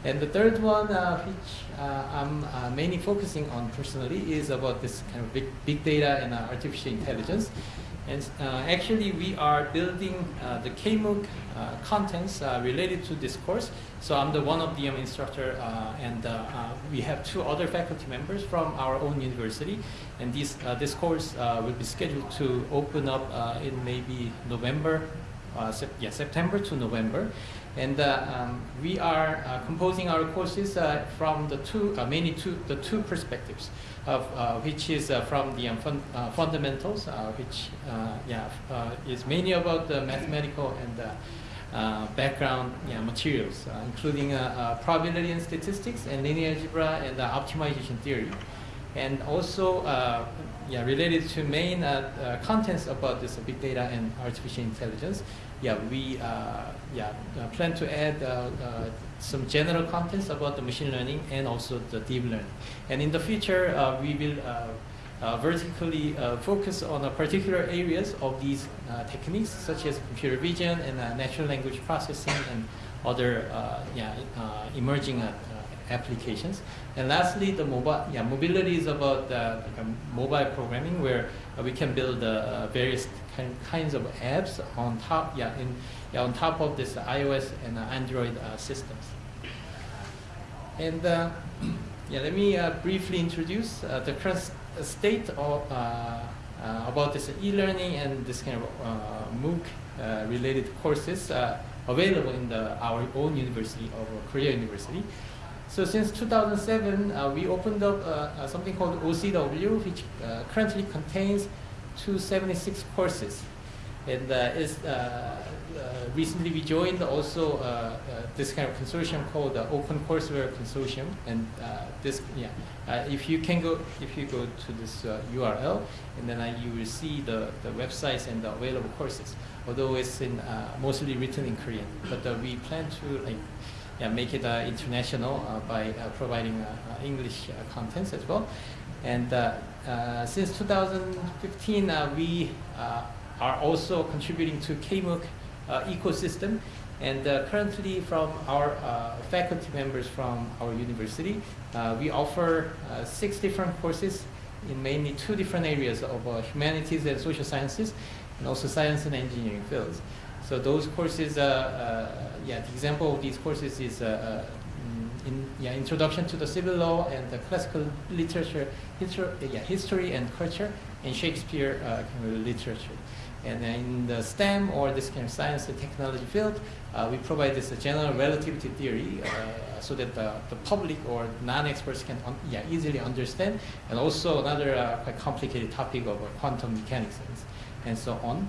And the third one, uh, which uh, I'm uh, mainly focusing on personally, is about this kind of big, big data and uh, artificial intelligence. And uh, actually, we are building uh, the KMOOC contents related to this course. So I'm the one of the um, instructor, and we have two other faculty members from our own university. And this, this course will be scheduled to open up in maybe November, sep yeah, September to November. And uh, um, we are uh, composing our courses uh, from the two, mainly two, the two perspectives, of which is from the um, fun fundamentals, which yeah, is mainly about the mathematical and uh, background yeah, materials, uh, including uh, probability and statistics and linear algebra and optimization theory. And also yeah, related to main uh, uh, contents about this big data and artificial intelligence, yeah, we uh, yeah, uh, plan to add uh, uh, some general contents about the machine learning and also the deep learning. And in the future, we will vertically focus on particular areas of these techniques, such as computer vision and natural language processing and other yeah, emerging applications. And lastly, the mobile, yeah, mobility is about uh, like mobile programming where uh, we can build uh, various kind, kinds of apps on top, yeah, in yeah, on top of this iOS and Android uh, systems. And uh, yeah, let me uh, briefly introduce the current state of about this e-learning and this kind of MOOC related courses available in the, our own university of Korea University. So since 2007, uh, we opened up uh, uh, something called OCW, which currently contains 276 courses. And is uh, recently we joined also uh, uh, this kind of consortium called the Open Courseware Consortium, and this yeah, if you can go if you go to this URL, and then you will see the the websites and the available courses. Although it's in mostly written in Korean, but we plan to like yeah, make it uh, international uh, by uh, providing English contents as well. And since 2015, uh, we are also contributing to KMOOC ecosystem. And currently, from our faculty members from our university, we offer six different courses in mainly two different areas of uh, humanities and social sciences, and also science and engineering fields. So those courses, uh, yeah, the example of these courses is uh, uh, mm, in, yeah, Introduction to the Civil Law and the Classical Literature, histor- yeah, History and Culture, and Shakespeare uh, kind of literature. And in the STEM or this kind of science and technology field, uh, we provide this uh, general relativity theory uh, so that the, the public or non-experts can un- yeah, easily understand. And also another quite complicated topic of quantum mechanics and so on.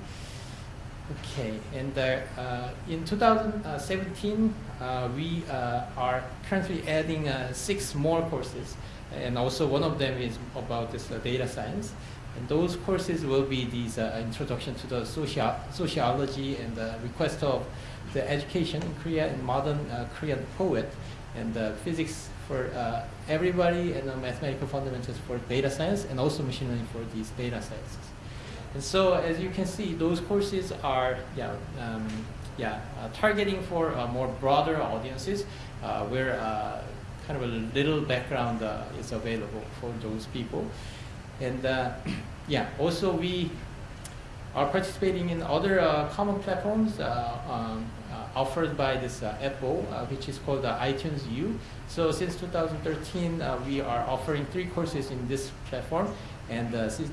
Okay, and uh, uh, in 2017, uh, we uh, are currently adding uh, six more courses, and also one of them is about this uh, data science. And those courses will be these uh, introduction to the socio- sociology and the request of the education in Korea and modern uh, Korean poet, and uh, physics for uh, everybody, and uh, mathematical fundamentals for data science, and also machine learning for these data sciences. And so, as you can see, those courses are yeah, um, yeah, uh, targeting for uh, more broader audiences, uh, where uh, kind of a little background uh, is available for those people. And uh, yeah, also we are participating in other common platforms um, offered by this Apple, which is called iTunes U. So since 2013, uh, we are offering three courses in this platform, and since,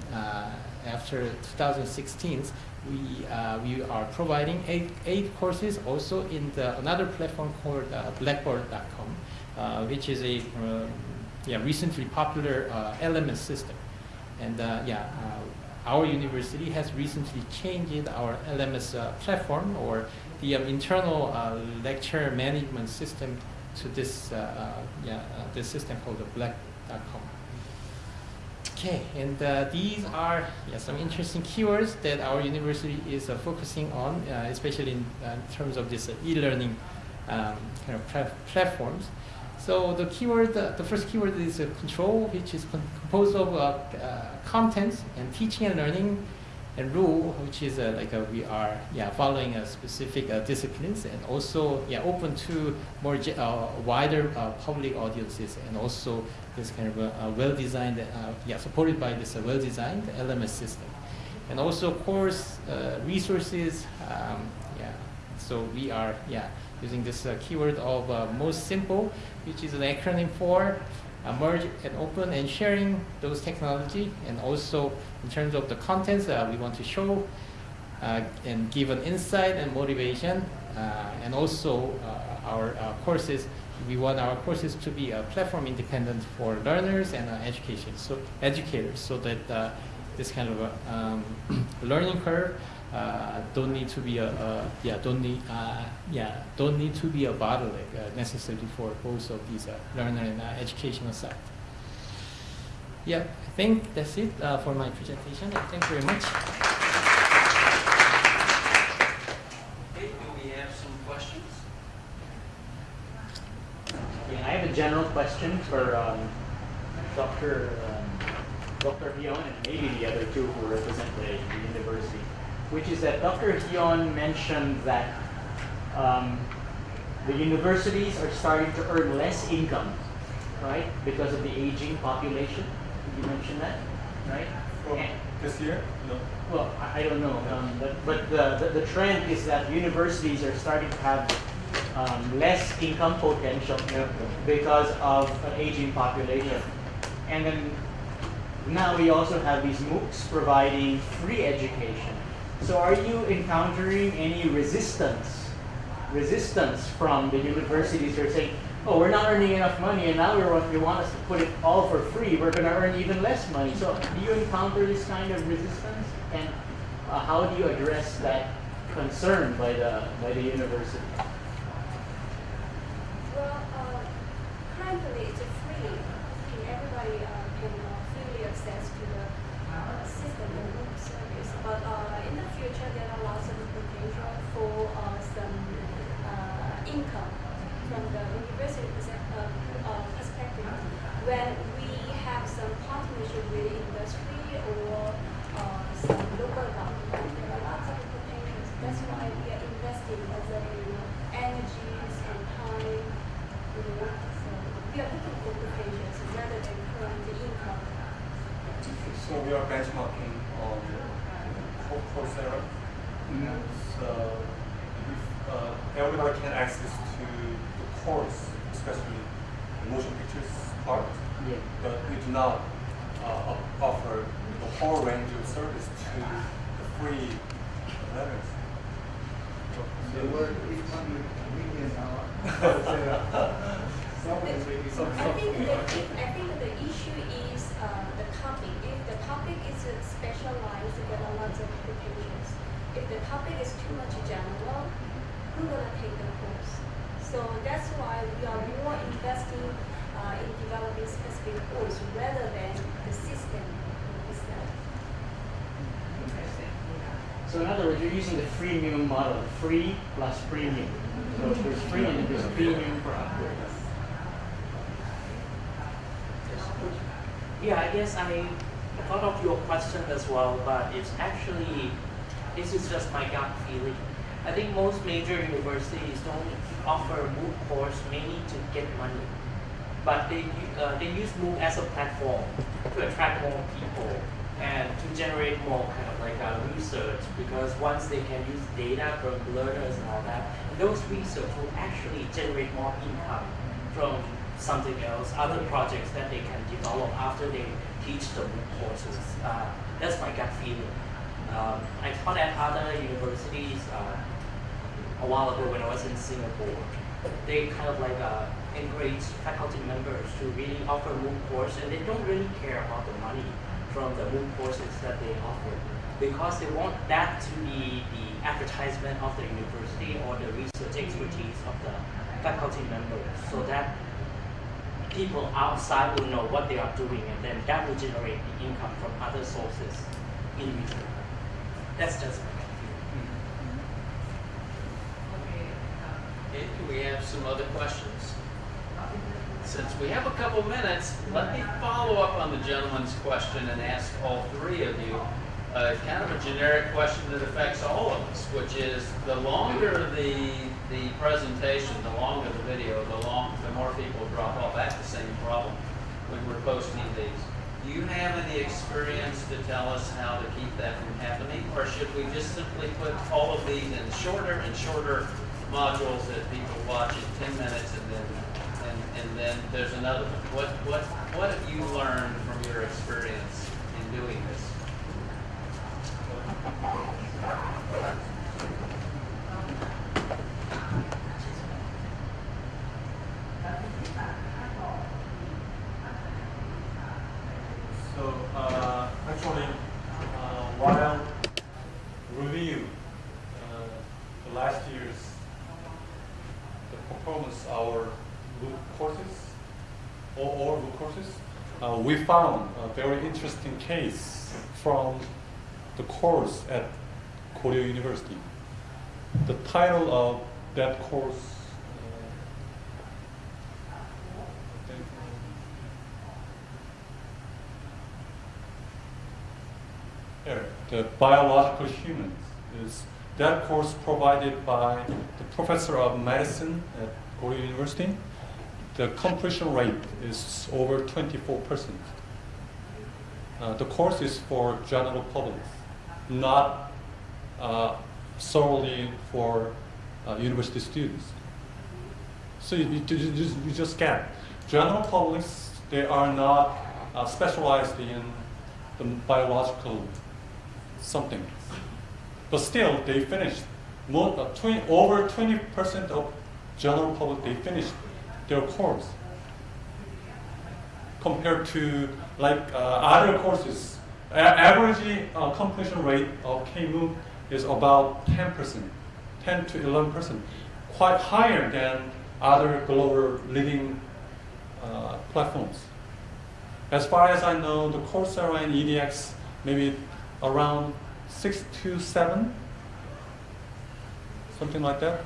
after 2016, we uh, we are providing eight eight courses also in the another platform called uh, Blackboard.com, uh, which is a um, yeah recently popular uh, LMS system, and uh, yeah. Uh, our university has recently changed our LMS platform or the um, internal lecture management system to this yeah this system called the Black.com. Okay, and uh, these are yeah, some interesting keywords that our university is uh, focusing on, uh, especially in, uh, in terms of this uh, e-learning um, kind of platforms. So the keyword, the first keyword is uh, control, which is composed of contents and teaching and learning, and rule, which is uh, like uh, we are yeah following a specific uh, disciplines, and also yeah open to more uh, wider uh, public audiences, and also this kind of a, a well-designed, uh, yeah supported by this uh, well-designed LMS system, and also course resources, um, yeah. So we are yeah using this keyword of most simple, which is an acronym for merge and open and sharing those technology, and also in terms of the contents uh, we want to show uh, and give an insight and motivation, uh, and also uh, our uh, courses. We want our courses to be platform independent for learners and uh, education, so educators, so that this kind of a, um, learning curve uh, don't need to be a, a yeah don't need uh, yeah don't need to be a bottleneck uh, necessarily for both of these uh, learner and uh, educational side. Yeah, I think that's it uh, for my presentation. Thank you very much. Okay, do we have some questions? Yeah, I have a general question for um, Dr. Dr. Hyun and maybe the other two who represent the, the university, which is that Dr. Hyun mentioned that um, the universities are starting to earn less income, right, because of the aging population. Did you mention that, right? And- This year? No. well, I, I don't know, um, but, but the, the, the trend is that universities are starting to have um, less income potential because of an aging population. And then now we also have these MOOCs providing free education. So are you encountering any resistance, resistance from the universities who are saying, oh, we're not earning enough money and now we want, us to put it all for free, we're going to earn even less money. So do you encounter this kind of resistance? And uh, how do you address that concern by the, by the university? Well, uh, currently it's free. free. Everybody uh, can uh, freely access to the uh, system and MOOC service. But uh, in the future, there are lots of potential for uh, some uh, income from the university perse- uh, uh, perspective. When we have some partner partnership with industry or uh, some local government. There are lots of potentials. That's why we are investing as a you know, energies and time. You know, so we are looking for potentials rather than current income. So we are benchmarking on Co- Coursera. So if uh, everybody can access to the course, especially the motion pictures part, Yeah. but we do not uh, o- offer the whole range of service to the free learners. The word is convenient now. Someone is making some. I think the, I think the issue is uh, the topic. If the topic is uh, specialized, there are lots of potentials. If the topic is too much general, who's gonna take the course? So that's why we are more investing uh, in developing specific course rather than the system itself. So in other words, you're using the freemium model, free plus premium. So there's free and there's premium for upgrades. Yeah, I guess I thought of your question as well, but it's actually, this is just my gut feeling. I think most major universities don't offer MOOC course mainly to get money, but they, uh, they use MOOC as a platform to attract more people and to generate more kind of like uh, research because once they can use data from learners and all that, those research will actually generate more income from something else, other projects that they can develop after they teach the MOOC courses. Uh, that's my gut feeling. Um, I taught at other universities uh, a while ago when I was in Singapore. They kind of like uh, encourage faculty members to really offer MOOC course, and they don't really care about the money from the MOOC courses that they offer because they want that to be the advertisement of the university or the research expertise of the faculty members, so that people outside will know what they are doing, and then that will generate the income from other sources in return. That's just my feeling. Okay, do we have some other questions? Since we have a couple minutes, let me follow up on the gentleman's question and ask all three of you uh, kind of a generic question that affects all of us, which is the longer the the presentation, the longer the video, the long, the more people drop off. That's the same problem when we're posting these. Do you have any experience to tell us how to keep that from happening, or should we just simply put all of these in shorter and shorter modules that people watch in 10 minutes and then and, and then there's another one. What what what have you learned from your experience in doing this? So uh, actually, uh, while review uh, the last year's performance our MOOC courses, all, all MOOC courses, uh, we found a very interesting case from the course at Korea University. The title of that course. uh, the biological humans is that course provided by the professor of medicine at Korea University. The completion rate is over 24 percent. Uh, the course is for general public, not uh, solely for uh, university students. So you, you, you just, get general publics. They are not uh, specialized in the biological something, but still they finished. More, uh, 20, over 20 percent of general public they finished their course compared to like uh, other courses. Average uh, completion rate of KMOOC is about 10 percent, 10 to 11 percent, quite higher than other global leading uh, platforms. As far as I know, the Coursera and edX maybe around six to seven, something like that.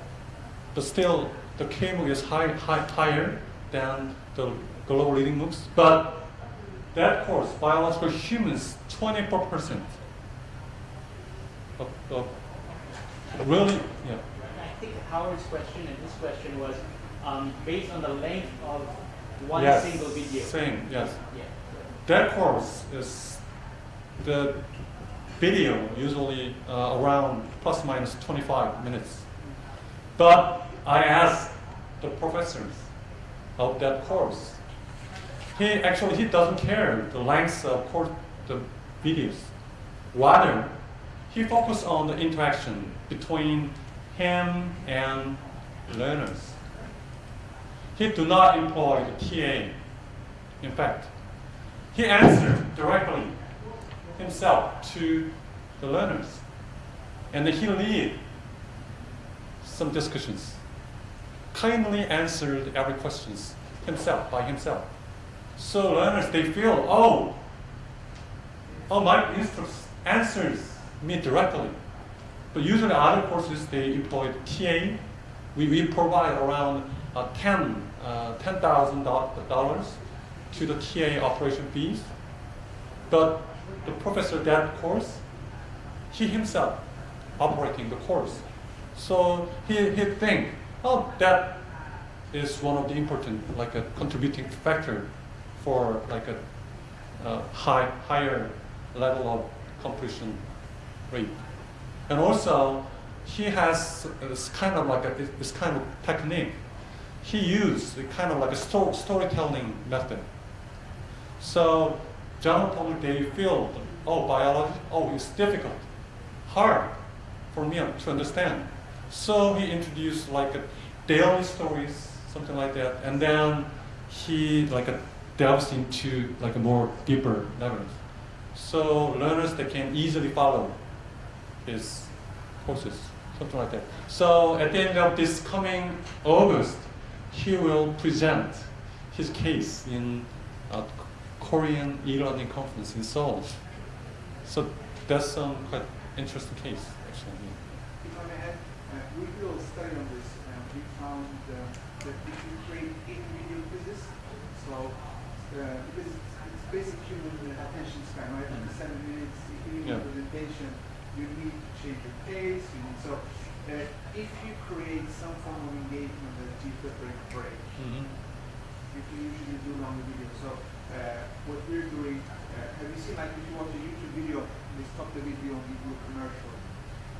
But still, the KMOOC is high, high, higher than the global leading MOOCs. But that course, biological humans, 24%. Of, of really, yeah. I think Howard's question and his question was um, based on the length of one yes, single video. Same, yes. Yeah. That course is the video usually uh, around plus minus 25 minutes. But I asked the professors of that course. He actually he doesn't care the length of course, the videos. Rather, he focused on the interaction between him and learners. He do not employ the TA. In fact, he answered directly himself to the learners. And he lead some discussions. Kindly answered every questions himself, by himself. So learners, they feel, oh, oh, my instructor answers me directly. But usually other courses, they employ TA. We, we provide around uh, 10, uh, $10,000 to the TA operation fees. But the professor that course, he himself operating the course. So he, he think, oh, that is one of the important, like a contributing factor for like a uh, high, higher level of completion rate. And also, he has this kind of like a, this kind of technique. He used kind of like a sto storytelling method. So general public, they feel, oh, biology, oh, it's difficult, hard for me to understand. So he introduced like a daily stories, something like that, and then he like a delves into like a more deeper levels. So learners they can easily follow his courses, something like that. So at the end of this coming August, he will present his case in a Korean e-learning conference in Seoul. So that's some quite interesting case, actually. If I may add, uh, we did a study on this, and we found uh, that if you create video quizzes, so uh, because it's, it's basic human attention span, right? After seven minutes, if you need Yeah. a presentation, you need to change your pace. You need, so uh, if you create some form of engagement that the break break, Mhm. you can usually do longer videos. So what we're doing, uh, have you seen like if you watch a YouTube video, they stop the video and give you a commercial,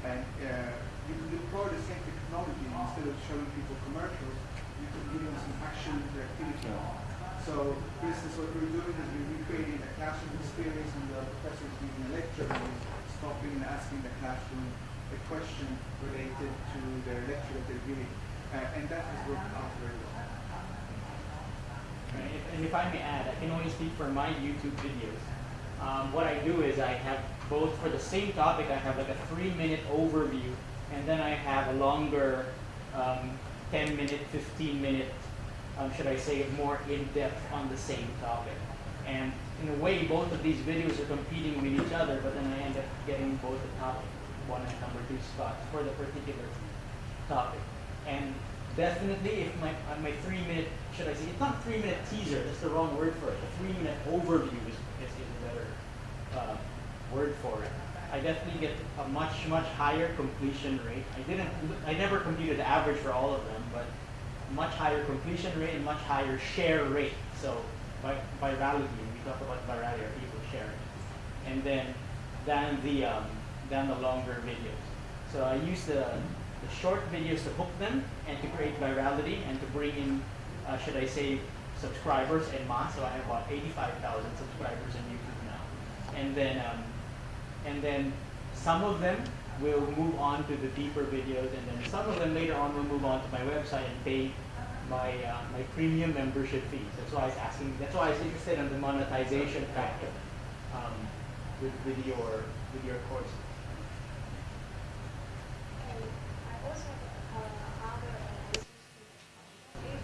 and uh, you can deploy the same technology instead of showing people commercials, you can give them some action interactivity. So for instance, what we're doing is we're recreating a classroom experience and the professor is giving a lecture and stopping and asking the classroom a question related to their lecture that they're giving. Uh, and that has worked out very well. And if, and if I may add, I can only speak for my YouTube videos. Um, what I do is I have both for the same topic, I have like a three minute overview, and then I have a longer um, 10 minute, 15 minute, um, should I say, more in depth on the same topic. And in a way, both of these videos are competing with each other, but then I end up getting both the top one and number two spots for the particular topic. And definitely, if my my three minute, should I say, it's not a three minute teaser. That's the wrong word for it. A three minute overview is, is, a better uh, word for it. I definitely get a much much higher completion rate. I didn't, I never computed the average for all of them, but much higher completion rate and much higher share rate. So by virality, we talk about virality, are people sharing, and then than the um, than the longer videos. So I use the the short videos to hook them and to create virality and to bring in, uh, should I say, subscribers and mass. So I have about 85,000 subscribers on YouTube now. And then, um, and then some of them will move on to the deeper videos, and then some of them later on will move on to my website and pay my uh, my premium membership fees. That's why I was asking. That's why I was interested in the monetization factor um, with with your with your course. And I also uh, other uh, if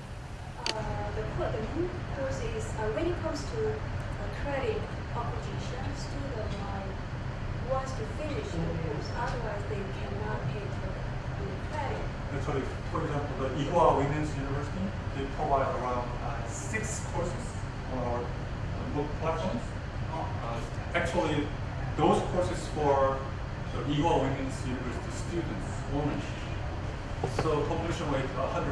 uh, the course, the new course is uh, comes to uh, credit application, student wants to finish the course, otherwise they cannot pay for the credit. Actually, for example, the Ewha Women's University, they provide around uh, six courses on our MOOC platforms. Uh, actually, those courses for the Ewha Women's University students only. So completion rate 100%.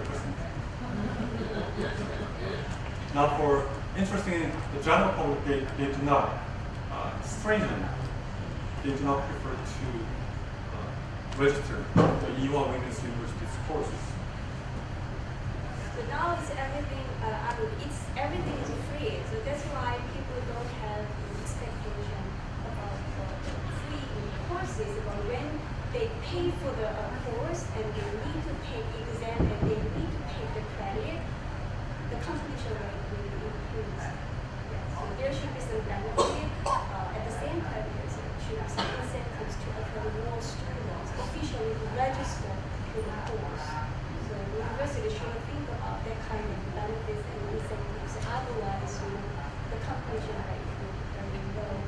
Not for interesting in the general public, they, they do not, uh, strangely, they do not prefer to uh, register the Ewha Women's University's courses. But now it's everything, uh, it's, everything is free, so that's why people don't have expectation about free courses, but when they pay for the uh, course and they need to take exam and they need to take the credit, the completion rate will increase. Yes, so there should be some benefit, uh, at the same time, there should be some incentives to attract more students officially register to the course. So the university should think about that kind of benefits and incentives, otherwise, you know, the completion rate will be very low.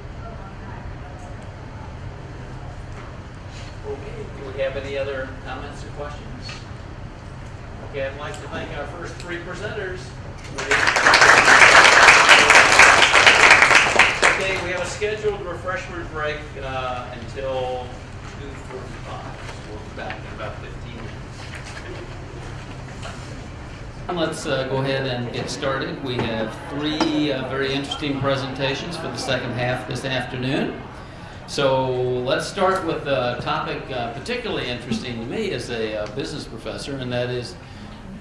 Okay, do we have any other comments or questions? Okay, I'd like to thank our first three presenters. Okay, we have a scheduled refreshment break uh, until 2:45. So we'll be back in about 15 minutes. Let's uh, go ahead and get started. We have three uh, very interesting presentations for the second half this afternoon. So let's start with a topic uh, particularly interesting to me as a uh, business professor, and that is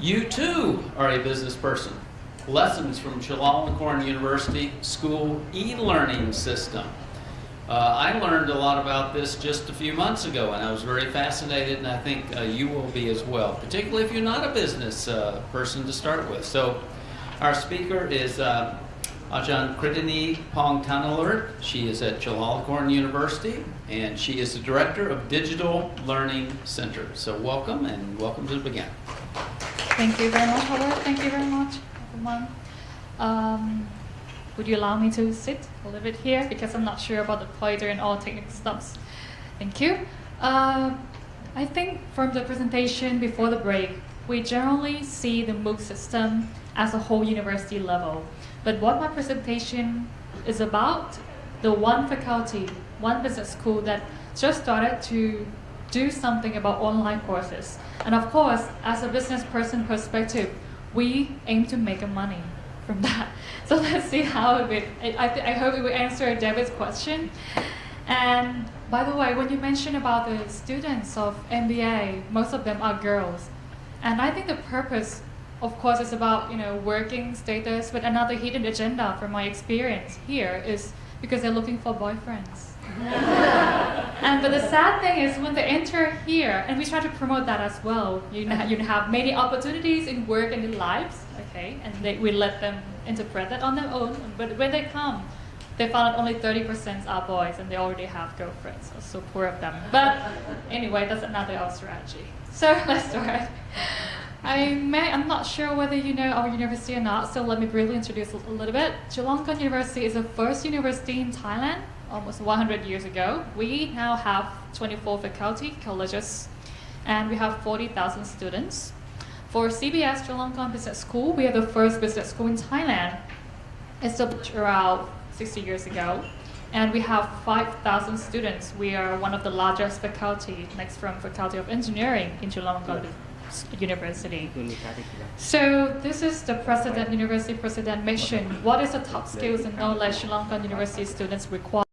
you too are a business person. Lessons from Chulalongkorn University School e-learning system. Uh, I learned a lot about this just a few months ago, and I was very fascinated, and I think uh, you will be as well, particularly if you're not a business uh, person to start with. So our speaker is uh, Ajahn Kritini Pongtanalert. She is at Chulalongkorn University, and she is the Director of Digital Learning Center. So welcome, and welcome to begin. Thank you very much, Howard. Thank you very much, everyone. Um, would you allow me to sit a little bit here because I'm not sure about the pointer and all technical stuff. Thank you. Uh, I think from the presentation before the break, we generally see the MOOC system as a whole university level. But what my presentation is about, the one faculty, one business school that just started to do something about online courses. And of course, as a business person perspective, we aim to make money from that. So let's see how it will, I, I, I hope it will answer David's question. And by the way, when you mentioned about the students of MBA, most of them are girls. And I think the purpose, of course, is about you know working status, but another hidden agenda from my experience here is because they're looking for boyfriends. and but the sad thing is when they enter here, and we try to promote that as well. You know, you have many opportunities in work and in lives, and they, we let them interpret that on their own. But when they come, they found out only 30% are boys, and they already have girlfriends. So, so poor of them. But anyway, that's another our strategy. So let's start. I may, I'm not sure whether you know our university or not, so let me briefly introduce a little bit. Chulalongkorn University is the first university in Thailand almost 100 years ago. We now have 24 faculty, colleges, and we have 40,000 students. For CBS Chulalongkorn Business School, we are the first business school in Thailand, established around 60 years ago. And we have 5,000 students. We are one of the largest faculty, next from Faculty of Engineering in Chulalongkorn University. So this is the president, university president mission. What is the top skills and knowledge Chulalongkorn University students require?